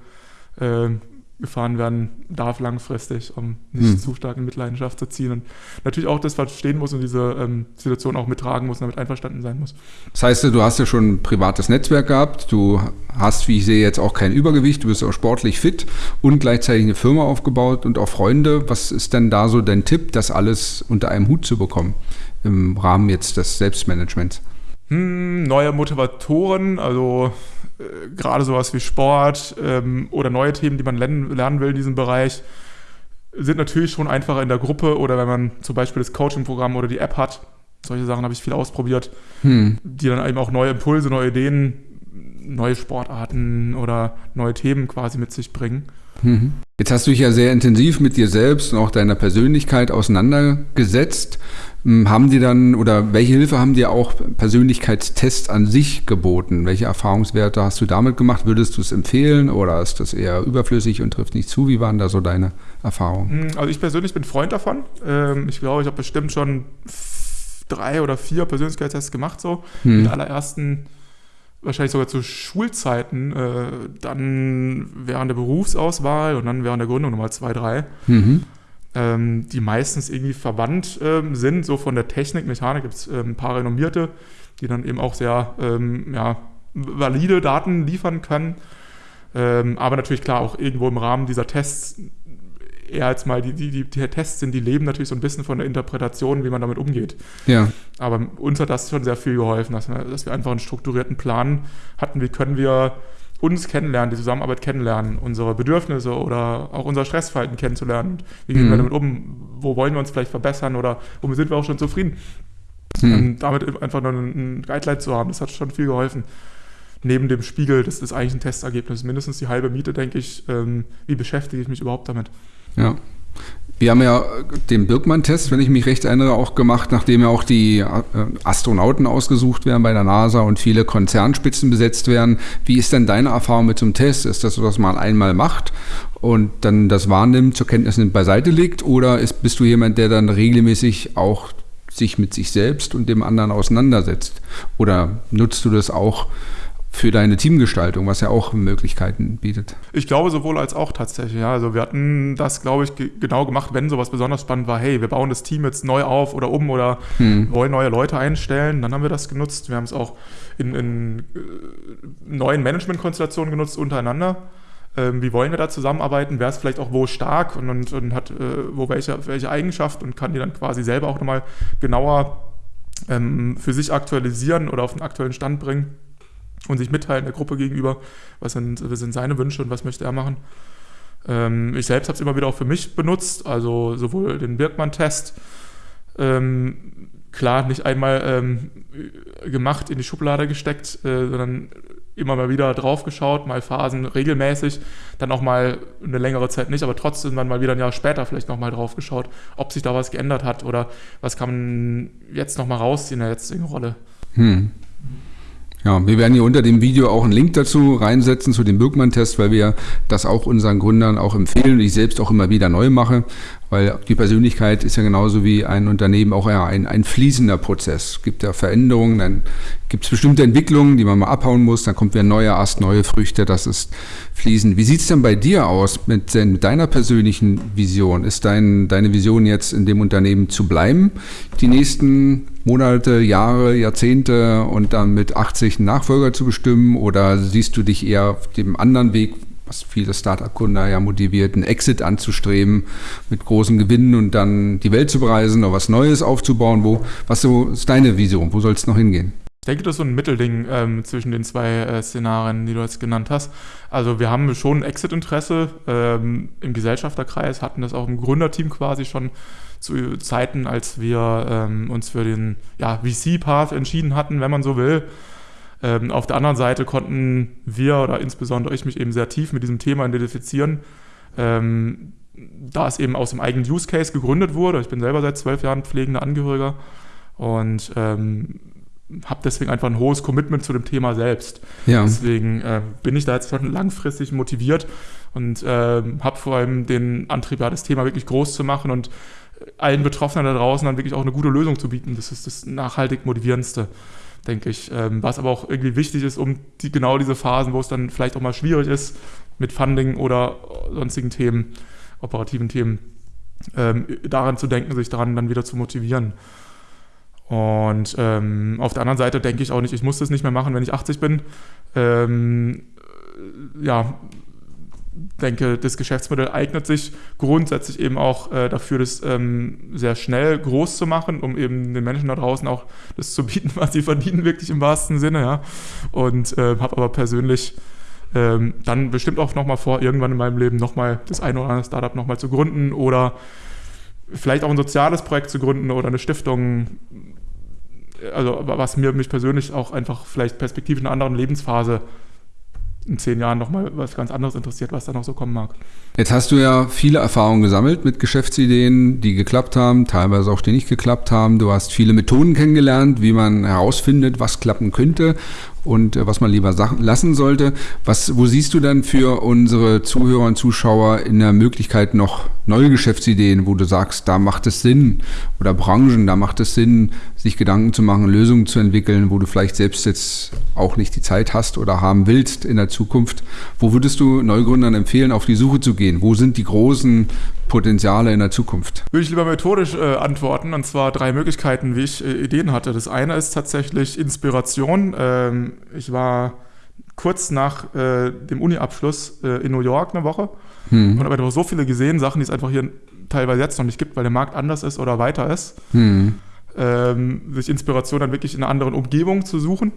ähm, gefahren werden darf langfristig, um nicht hm. zu stark in Mitleidenschaft zu ziehen und natürlich auch das verstehen muss und diese ähm, Situation auch mittragen muss und damit einverstanden sein muss. Das heißt, du hast ja schon ein privates Netzwerk gehabt, du hast, wie ich sehe, jetzt auch kein Übergewicht, du bist auch sportlich fit und gleichzeitig eine Firma aufgebaut und auch Freunde. Was ist denn da so dein Tipp, das alles unter einem Hut zu bekommen im Rahmen jetzt des Selbstmanagements? Hm, neue Motivatoren, also äh, gerade sowas wie Sport ähm, oder neue Themen, die man lernen, will in diesem Bereich, sind natürlich schon einfacher in der Gruppe oder wenn man zum Beispiel das Coaching-Programm oder die App hat. Solche Sachen habe ich viel ausprobiert, hm. die dann eben auch neue Impulse, neue Ideen, neue Sportarten oder neue Themen quasi mit sich bringen. Mhm. Jetzt hast du dich ja sehr intensiv mit dir selbst und auch deiner Persönlichkeit auseinandergesetzt. Hm, haben die dann oder welche Hilfe haben dir auch Persönlichkeitstests an sich geboten? Welche Erfahrungswerte hast du damit gemacht? Würdest du es empfehlen oder ist das eher überflüssig und trifft nicht zu? Wie waren da so deine Erfahrungen? Hm, also ich persönlich bin Freund davon. Ähm, ich glaube, ich habe bestimmt schon drei oder vier Persönlichkeitstests gemacht, so. Hm. Den allerersten wahrscheinlich sogar zu Schulzeiten, äh, dann während der Berufsauswahl und dann während der Gründung nochmal zwei, drei, mhm. Ähm, die meistens irgendwie verwandt ähm, sind, so von der Technik, Mechanik gibt es ähm, ein paar renommierte, die dann eben auch sehr ähm, ja, valide Daten liefern können. Ähm, aber natürlich klar auch irgendwo im Rahmen dieser Tests eher als mal die, die, die, die Tests sind, die leben natürlich so ein bisschen von der Interpretation, wie man damit umgeht. Ja. Aber uns hat das schon sehr viel geholfen, dass wir, dass wir einfach einen strukturierten Plan hatten, wie können wir uns kennenlernen, die Zusammenarbeit kennenlernen, unsere Bedürfnisse oder auch unser Stressverhalten kennenzulernen. Wie gehen mhm. wir damit um? Wo wollen wir uns vielleicht verbessern oder womit sind wir auch schon zufrieden? Mhm. Und damit einfach noch ein Guideline zu haben, das hat schon viel geholfen. Neben dem Spiegel des, des eigentlichen Testergebnisses, mindestens die halbe Miete, denke ich, ähm, wie beschäftige ich mich überhaupt damit? Ja. Wir haben ja den Birkmann-Test, wenn ich mich recht erinnere, auch gemacht, nachdem ja auch die äh, Astronauten ausgesucht werden bei der NASA und viele Konzernspitzen besetzt werden. Wie ist denn deine Erfahrung mit so einem Test? Ist das so, dass man einmal macht und dann das wahrnimmt, zur Kenntnis nimmt, beiseite legt? Oder ist, bist du jemand, der dann regelmäßig auch sich mit sich selbst und dem anderen auseinandersetzt? Oder nutzt du das auch für deine Teamgestaltung, was ja auch Möglichkeiten bietet. Ich glaube sowohl als auch tatsächlich. Ja. Also wir hatten das, glaube ich, genau gemacht, wenn sowas besonders spannend war. Hey, wir bauen das Team jetzt neu auf oder um oder hm. wollen neue Leute einstellen. Dann haben wir das genutzt. Wir haben es auch in, in äh, neuen Managementkonstellationen genutzt untereinander. Ähm, wie wollen wir da zusammenarbeiten? Wer ist vielleicht auch wo stark und, und, und hat äh, wo welche, welche Eigenschaft und kann die dann quasi selber auch nochmal genauer ähm, für sich aktualisieren oder auf den aktuellen Stand bringen und sich mitteilen der Gruppe gegenüber, was sind, was sind seine Wünsche und was möchte er machen. Ähm, ich selbst habe es immer wieder auch für mich benutzt, also sowohl den Birkmann-Test, ähm, klar, nicht einmal ähm, gemacht, in die Schublade gesteckt, äh, sondern immer mal wieder drauf geschaut, mal Phasen regelmäßig, dann auch mal eine längere Zeit nicht, aber trotzdem dann mal wieder ein Jahr später vielleicht nochmal drauf geschaut, ob sich da was geändert hat oder was kann man jetzt nochmal rausziehen in der jetzigen Rolle. Hm. Ja, wir werden hier unter dem Video auch einen Link dazu reinsetzen, zu dem Birkmann-Test, weil wir das auch unseren Gründern auch empfehlen und ich selbst auch immer wieder neu mache. Weil die Persönlichkeit ist ja genauso wie ein Unternehmen auch ein, ein fließender Prozess. Es gibt ja Veränderungen, dann gibt es bestimmte Entwicklungen, die man mal abhauen muss, dann kommt wieder ein neuer Ast, neue Früchte, das ist fließend. Wie sieht es denn bei dir aus mit, mit deiner persönlichen Vision? Ist dein, deine Vision jetzt in dem Unternehmen zu bleiben, die nächsten Monate, Jahre, Jahrzehnte und dann mit 80 Nachfolger zu bestimmen? Oder siehst du dich eher auf dem anderen Weg, was viele Startup-Kunden ja motiviert, einen Exit anzustreben mit großen Gewinnen und dann die Welt zu bereisen oder was Neues aufzubauen. Wo, was so ist deine Vision? Wo soll es noch hingehen? Ich denke, das ist so ein Mittelding ähm, zwischen den zwei äh, Szenarien, die du jetzt genannt hast. Also wir haben schon Exit-Interesse ähm, im Gesellschafterkreis, hatten das auch im Gründerteam quasi schon zu Zeiten, als wir ähm, uns für den ja, VC-Path entschieden hatten, wenn man so will. Ähm, auf der anderen Seite konnten wir oder insbesondere ich mich eben sehr tief mit diesem Thema identifizieren, ähm, da es eben aus dem eigenen Use Case gegründet wurde. Ich bin selber seit zwölf Jahren pflegender Angehöriger und ähm, habe deswegen einfach ein hohes Commitment zu dem Thema selbst. Ja. Deswegen äh, bin ich da jetzt schon langfristig motiviert und äh, habe vor allem den Antrieb, ja, das Thema wirklich groß zu machen und allen Betroffenen da draußen dann wirklich auch eine gute Lösung zu bieten. Das ist das nachhaltig motivierendste, denke ich. Ähm, was aber auch irgendwie wichtig ist, um die, genau diese Phasen, wo es dann vielleicht auch mal schwierig ist mit Funding oder sonstigen Themen, operativen Themen, ähm, daran zu denken, sich daran dann wieder zu motivieren. Und ähm, auf der anderen Seite denke ich auch nicht, ich muss das nicht mehr machen, wenn ich 80 bin. Ähm, ja, denke, das Geschäftsmodell eignet sich grundsätzlich eben auch äh, dafür, das ähm, sehr schnell groß zu machen, um eben den Menschen da draußen auch das zu bieten, [laughs] was sie verdienen, wirklich im wahrsten Sinne. Ja. Und äh, habe aber persönlich ähm, dann bestimmt auch nochmal vor, irgendwann in meinem Leben nochmal das eine oder andere Startup nochmal zu gründen oder vielleicht auch ein soziales Projekt zu gründen oder eine Stiftung. Also was mir mich persönlich auch einfach vielleicht perspektivisch in einer anderen Lebensphase in zehn Jahren nochmal was ganz anderes interessiert, was da noch so kommen mag. Jetzt hast du ja viele Erfahrungen gesammelt mit Geschäftsideen, die geklappt haben, teilweise auch die nicht geklappt haben. Du hast viele Methoden kennengelernt, wie man herausfindet, was klappen könnte und äh, was man lieber lassen sollte. Was, wo siehst du dann für unsere Zuhörer und Zuschauer in der Möglichkeit noch neue Geschäftsideen, wo du sagst, da macht es Sinn oder Branchen, da macht es Sinn, sich Gedanken zu machen, Lösungen zu entwickeln, wo du vielleicht selbst jetzt auch nicht die Zeit hast oder haben willst in der Zukunft. Wo würdest du Neugründern empfehlen, auf die Suche zu gehen? Wo sind die großen Potenziale in der Zukunft? Würde ich lieber methodisch äh, antworten, und zwar drei Möglichkeiten, wie ich äh, Ideen hatte. Das eine ist tatsächlich Inspiration. Ähm, ich war kurz nach äh, dem Uni-Abschluss äh, in New York eine Woche hm. und habe einfach so viele gesehen, Sachen, die es einfach hier teilweise jetzt noch nicht gibt, weil der Markt anders ist oder weiter ist. Hm. Ähm, sich Inspiration dann wirklich in einer anderen Umgebung zu suchen.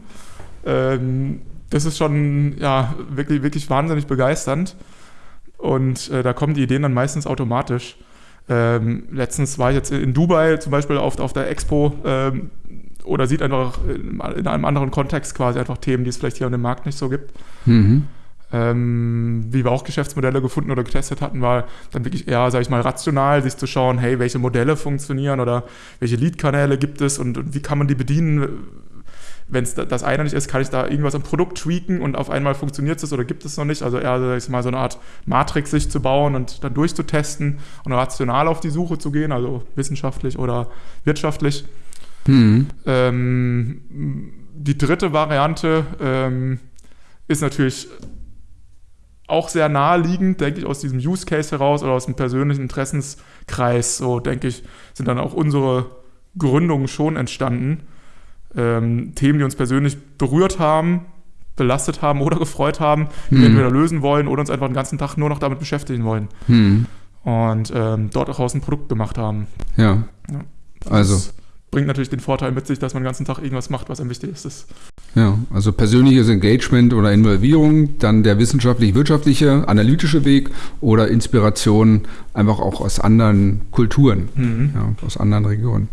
Ähm, das ist schon ja, wirklich, wirklich wahnsinnig begeisternd. Und äh, da kommen die Ideen dann meistens automatisch. Ähm, letztens war ich jetzt in Dubai zum Beispiel auf, auf der Expo ähm, oder sieht einfach in, in, einem anderen Kontext quasi einfach Themen, die es vielleicht hier an dem Markt nicht so gibt. Mhm. Ähm, wie wir auch Geschäftsmodelle gefunden oder getestet hatten, war dann wirklich eher, sage ich mal, rational, sich zu schauen, hey, welche Modelle funktionieren oder welche Lead-Kanäle gibt es und, und wie kann man die bedienen, wenn es das eine nicht ist, kann ich da irgendwas am Produkt tweaken und auf einmal funktioniert es oder gibt es noch nicht. Also eher sag ich mal, so eine Art Matrix sich zu bauen und dann durchzutesten und rational auf die Suche zu gehen, also wissenschaftlich oder wirtschaftlich. Mhm. Ähm, die dritte Variante ähm, ist natürlich auch sehr naheliegend, denke ich, aus diesem Use Case heraus oder aus dem persönlichen Interessenskreis, so denke ich, sind dann auch unsere Gründungen schon entstanden ähm, Themen, die uns persönlich berührt haben, belastet haben oder gefreut haben, die hm. wir entweder lösen wollen oder uns einfach den ganzen Tag nur noch damit beschäftigen wollen. Hm. Und ähm, dort auch aus ein Produkt gemacht haben. Ja. ja. Also. bringt natürlich den Vorteil mit sich, dass man den ganzen Tag irgendwas macht, was einem wichtig ist. Ja, also persönliches Engagement oder Involvierung, dann der wissenschaftlich-wirtschaftliche, analytische Weg oder Inspiration einfach auch aus anderen Kulturen, mhm. ja, aus anderen Regionen.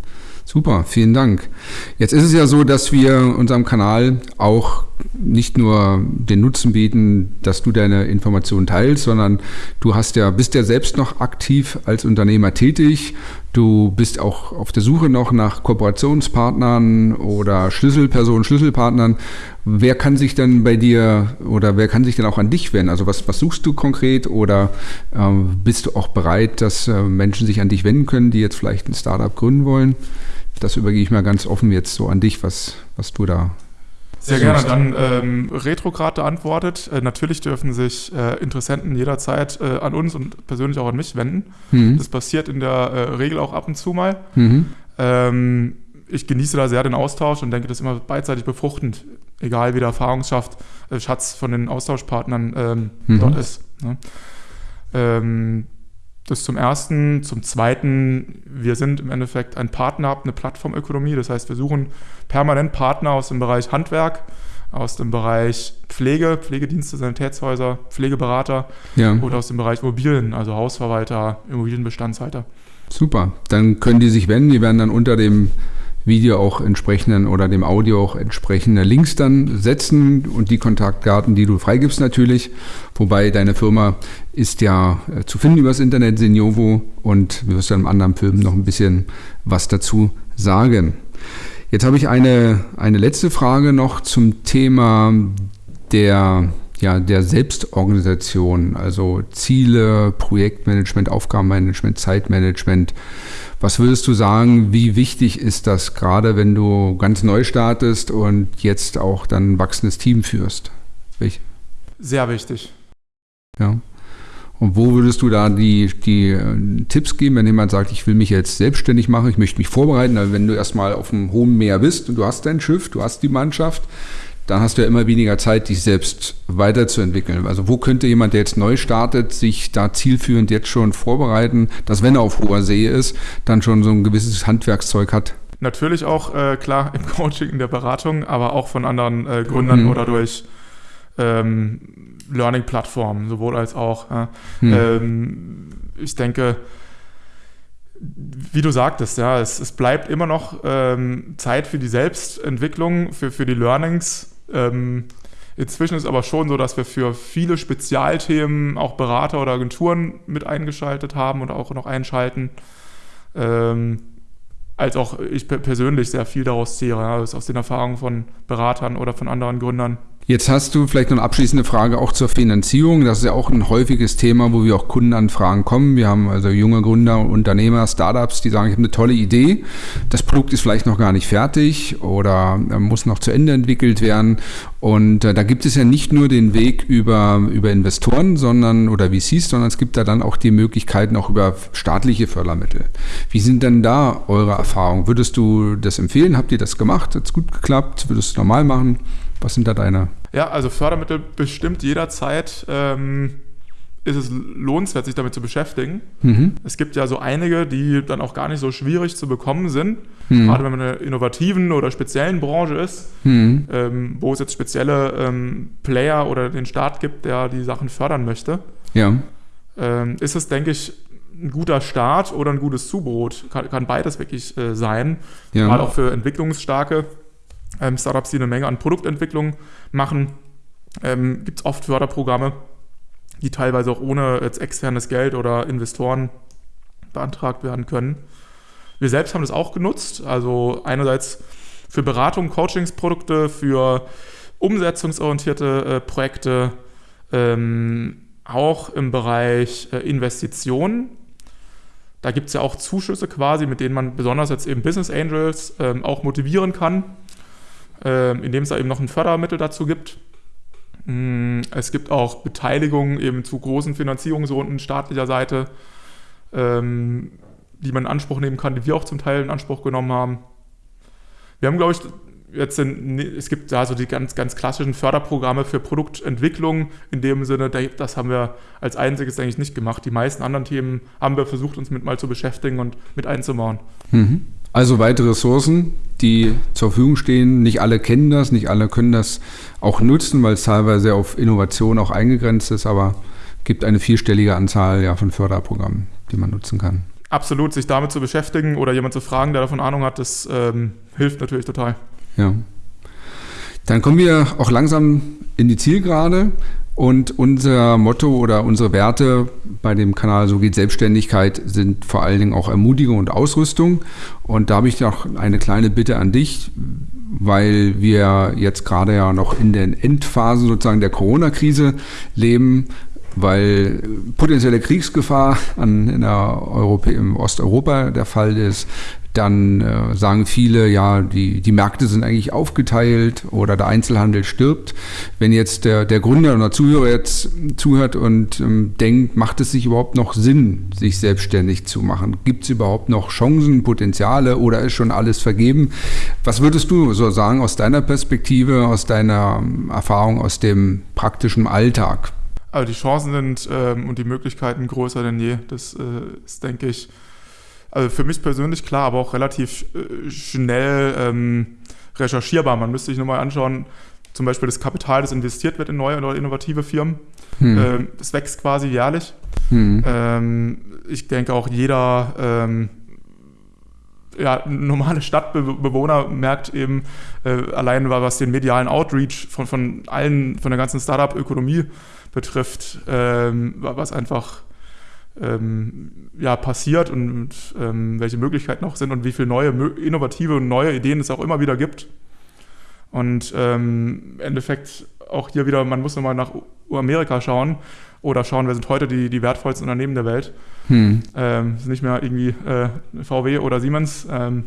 Super, vielen Dank. Jetzt ist es ja so, dass wir unserem Kanal auch nicht nur den Nutzen bieten, dass du deine Informationen teilst, sondern du hast ja, bist ja selbst noch aktiv als Unternehmer tätig. Du bist auch auf der Suche noch nach Kooperationspartnern oder Schlüsselpersonen, Schlüsselpartnern. Wer kann sich denn bei dir oder wer kann sich denn auch an dich wenden? Also was, was suchst du konkret oder äh, bist du auch bereit, dass äh, Menschen sich an dich wenden können, die jetzt vielleicht ein Startup gründen wollen? Das übergebe ich mal ganz offen jetzt so an dich, was, was du da sehr gerne. Dann ähm, Retrograde antwortet. Äh, natürlich dürfen sich äh, Interessenten jederzeit äh, an uns und persönlich auch an mich wenden. Mhm. Das passiert in der äh, Regel auch ab und zu mal. Mhm. Ähm, ich genieße da sehr den Austausch und denke, das ist immer beidseitig befruchtend, egal wie der Erfahrungsschatz äh, Schatz von den Austauschpartnern ähm, mhm. dort ist. Ne? Das zum Ersten. Zum Zweiten, wir sind im Endeffekt ein Partner, eine Plattformökonomie. Das heißt, wir suchen permanent Partner aus dem Bereich Handwerk, aus dem Bereich Pflege, Pflegedienste, Sanitätshäuser, Pflegeberater ja. oder aus dem Bereich Immobilien, also Hausverwalter, Immobilienbestandshalter. Super, dann können die sich wenden. Die werden dann unter dem Video auch entsprechenden oder dem Audio auch entsprechende Links dann setzen und die Kontaktdaten, die du freigibst natürlich. Wobei deine Firma ist ja äh, zu finden übers Internet, Seniovo, und wir wirst dann im anderen Film noch ein bisschen was dazu sagen. Jetzt habe ich eine, eine letzte Frage noch zum Thema der, ja, der Selbstorganisation, also Ziele, Projektmanagement, Aufgabenmanagement, Zeitmanagement. Was würdest du sagen, wie wichtig ist das gerade, wenn du ganz neu startest und jetzt auch dann ein wachsendes Team führst? Welch? Sehr wichtig. Ja. Und wo würdest du da die, die äh, Tipps geben, wenn jemand sagt, ich will mich jetzt selbstständig machen, ich möchte mich vorbereiten, also wenn du erstmal auf dem hohen Meer bist und du hast dein Schiff, du hast die Mannschaft, dann hast du ja immer weniger Zeit, dich selbst weiterzuentwickeln. Also wo könnte jemand, der jetzt neu startet, sich da zielführend jetzt schon vorbereiten, dass wenn er auf hoher See ist, dann schon so ein gewisses Handwerkszeug hat? Natürlich auch, äh, klar, im Coaching, in der Beratung, aber auch von anderen äh, Gründern mhm. oder durch ähm, Learning-Plattformen, sowohl als auch. Ja. Hm. Ähm, ich denke, wie du sagtest, ja, es, es bleibt immer noch ähm, Zeit für die Selbstentwicklung, für, für die Learnings. Ähm, inzwischen ist aber schon so, dass wir für viele Spezialthemen auch Berater oder Agenturen mit eingeschaltet haben und auch noch einschalten. Ähm, als auch ich persönlich sehr viel daraus zehre, ja, aus den Erfahrungen von Beratern oder von anderen Gründern. Jetzt hast du vielleicht noch eine abschließende Frage auch zur Finanzierung. Das ist ja auch ein häufiges Thema, wo wir auch Kundenanfragen kommen. Wir haben also junge Gründer, Unternehmer, Startups, die sagen, ich habe eine tolle Idee. Das Produkt ist vielleicht noch gar nicht fertig oder muss noch zu Ende entwickelt werden. Und äh, da gibt es ja nicht nur den Weg über, über Investoren, sondern oder VCs, sondern es gibt da dann auch die Möglichkeiten auch über staatliche Fördermittel. Wie sind denn da eure Erfahrungen? Würdest du das empfehlen? Habt ihr das gemacht? Hat es gut geklappt? Würdest du normal machen? Was sind da deine? Ja, also Fördermittel bestimmt jederzeit. Ähm, ist es lohnenswert, sich damit zu beschäftigen. Mhm. Es gibt ja so einige, die dann auch gar nicht so schwierig zu bekommen sind. Mhm. Gerade wenn man in einer innovativen oder speziellen Branche ist, mhm. ähm, wo es jetzt spezielle ähm, Player oder den Staat gibt, der die Sachen fördern möchte. Ja. Ähm, ist es, denke ich, ein guter Start oder ein gutes Zubrot. Kann, kann beides wirklich äh, sein. Ja. Gerade auch für entwicklungsstarke ähm, Startups, die eine Menge an Produktentwicklung machen, ähm, gibt es oft Förderprogramme, die teilweise auch ohne jetzt externes Geld oder Investoren beantragt werden können. Wir selbst haben das auch genutzt, also einerseits für Beratung, Coachingsprodukte, für umsetzungsorientierte äh, Projekte, ähm, auch im Bereich äh, Investitionen. Da gibt es ja auch Zuschüsse quasi, mit denen man besonders jetzt eben Business Angels ähm, auch motivieren kann, indem es da eben noch ein Fördermittel dazu gibt. Mm, es gibt auch Beteiligungen eben zu großen Finanzierungsrunden staatlicher Seite, ähm, die man in Anspruch nehmen kann, die wir auch zum Teil in Anspruch genommen haben. Wir haben, glaube ich, jetzt sind, es gibt da so die ganz, ganz klassischen Förderprogramme für Produktentwicklung. In dem Sinne, das haben wir als einziges eigentlich nicht gemacht. Die meisten anderen Themen haben wir versucht, uns mit mal zu beschäftigen und mit einzubauen. Mhm. Also weitere Ressourcen, die zur Verfügung stehen. Nicht alle kennen das, nicht alle können das auch nutzen, weil es teilweise auf Innovation auch eingegrenzt ist, aber gibt eine vierstellige Anzahl ja, von Förderprogrammen, die man nutzen kann. Absolut, sich damit zu beschäftigen oder jemand zu fragen, der davon Ahnung hat, das ähm, hilft natürlich total. Ja. Dann kommen wir auch langsam in die Zielgerade. Und unser Motto oder unsere Werte bei dem Kanal So geht Selbstständigkeit sind vor allen Dingen auch Ermutigung und Ausrüstung. Und da habe ich noch eine kleine Bitte an dich, weil wir jetzt gerade ja noch in den Endphasen sozusagen der Corona-Krise leben, weil potenzielle Kriegsgefahr an, in der Europä im Osteuropa der Fall ist, dann äh, sagen viele, ja, die, die Märkte sind eigentlich aufgeteilt oder der Einzelhandel stirbt. Wenn jetzt der, der Gründer oder Zuhörer jetzt zuhört und ähm, denkt, macht es sich überhaupt noch Sinn, sich selbstständig zu machen? Gibt es überhaupt noch Chancen, Potenziale oder ist schon alles vergeben? Was würdest du so sagen aus deiner Perspektive, aus deiner ähm, Erfahrung, aus dem praktischen Alltag? Also die Chancen sind ähm, und die Möglichkeiten größer denn je. Das äh, ist, denke ich, also für mich persönlich klar, aber auch relativ äh, schnell ähm, recherchierbar. Man müsste sich nur mal anschauen, zum Beispiel das Kapital, das investiert wird in neue oder innovative Firmen. Hm. Ähm, das wächst quasi jährlich. Hm. Ähm, ich denke auch jeder ähm, ja, normale Stadtbewohner merkt eben äh, allein, was den medialen Outreach von, von allen, von der ganzen Startup-Ökonomie betrifft, ähm, was einfach ähm, ja, passiert und ähm, welche Möglichkeiten auch sind und wie viele neue, innovative und neue Ideen es auch immer wieder gibt. Und ähm, im Endeffekt auch hier wieder, man muss nochmal nach Amerika schauen oder schauen, wer sind heute die, die wertvollsten Unternehmen der Welt. Hm. Ähm, sind nicht mehr irgendwie äh, VW oder Siemens, ähm,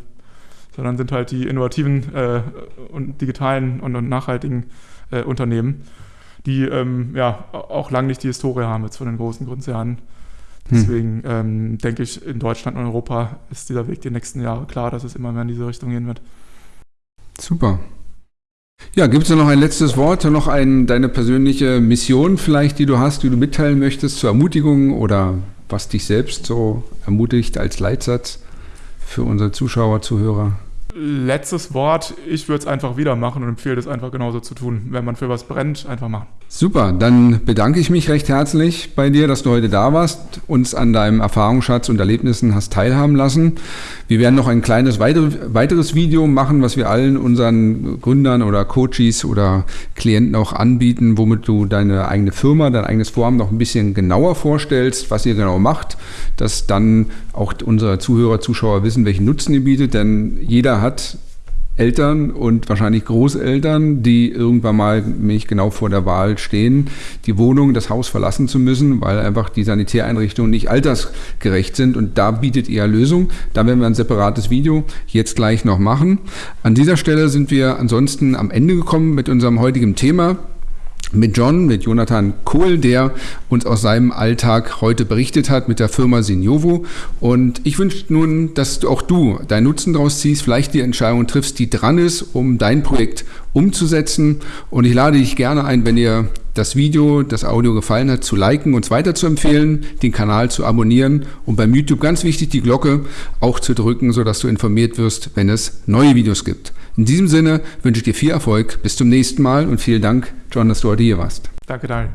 sondern sind halt die innovativen äh, und digitalen und, und nachhaltigen äh, Unternehmen, die ähm, ja auch lange nicht die Historie haben jetzt von den großen Konzernen. Hm. Deswegen hm. ähm, denke ich, in Deutschland und Europa ist dieser Weg die nächsten Jahre klar, dass es immer mehr in diese Richtung gehen wird. Super. Ja, gibt es noch ein letztes Wort, noch ein, deine persönliche Mission vielleicht, die du hast, die du mitteilen möchtest zur Ermutigung oder was dich selbst so ermutigt als Leitsatz für unsere Zuschauer, Zuhörer? Letztes Wort, ich würde es einfach wieder machen und empfehle es einfach genauso zu tun. Wenn man für was brennt, einfach machen. Super, dann bedanke ich mich recht herzlich bei dir, dass du heute da warst, uns an deinem Erfahrungsschatz und Erlebnissen hast teilhaben lassen. Wir werden noch ein kleines weiteres Video machen, was wir allen unseren Gründern oder Coaches oder Klienten auch anbieten, womit du deine eigene Firma, dein eigenes Vorhaben noch ein bisschen genauer vorstellst, was ihr genau macht, dass dann auch unsere Zuhörer, Zuschauer wissen, welchen Nutzen ihr bietet, denn jeder hat Eltern und wahrscheinlich Großeltern, die irgendwann mal mich genau vor der Wahl stehen, die Wohnung, das Haus verlassen zu müssen, weil einfach die Sanitäreinrichtungen nicht altersgerecht sind. Und da bietet ihr Lösung. Da werden wir ein separates Video jetzt gleich noch machen. An dieser Stelle sind wir ansonsten am Ende gekommen mit unserem heutigen Thema mit John, mit Jonathan Kohl, der uns aus seinem Alltag heute berichtet hat mit der Firma Sinjovo. Und ich wünsche nun, dass auch du deinen Nutzen daraus ziehst, vielleicht die Entscheidung triffst, die dran ist, um dein Projekt umzusetzen. Und ich lade dich gerne ein, wenn dir das Video, das Audio gefallen hat, zu liken, uns weiter zu empfehlen, den Kanal zu abonnieren und beim YouTube ganz wichtig, die Glocke auch zu drücken, sodass du informiert wirst, wenn es neue Videos gibt. In diesem Sinne wünsche ich dir viel Erfolg. Bis zum nächsten Mal und vielen Dank, John, dass du heute hier warst. Danke, Daniel.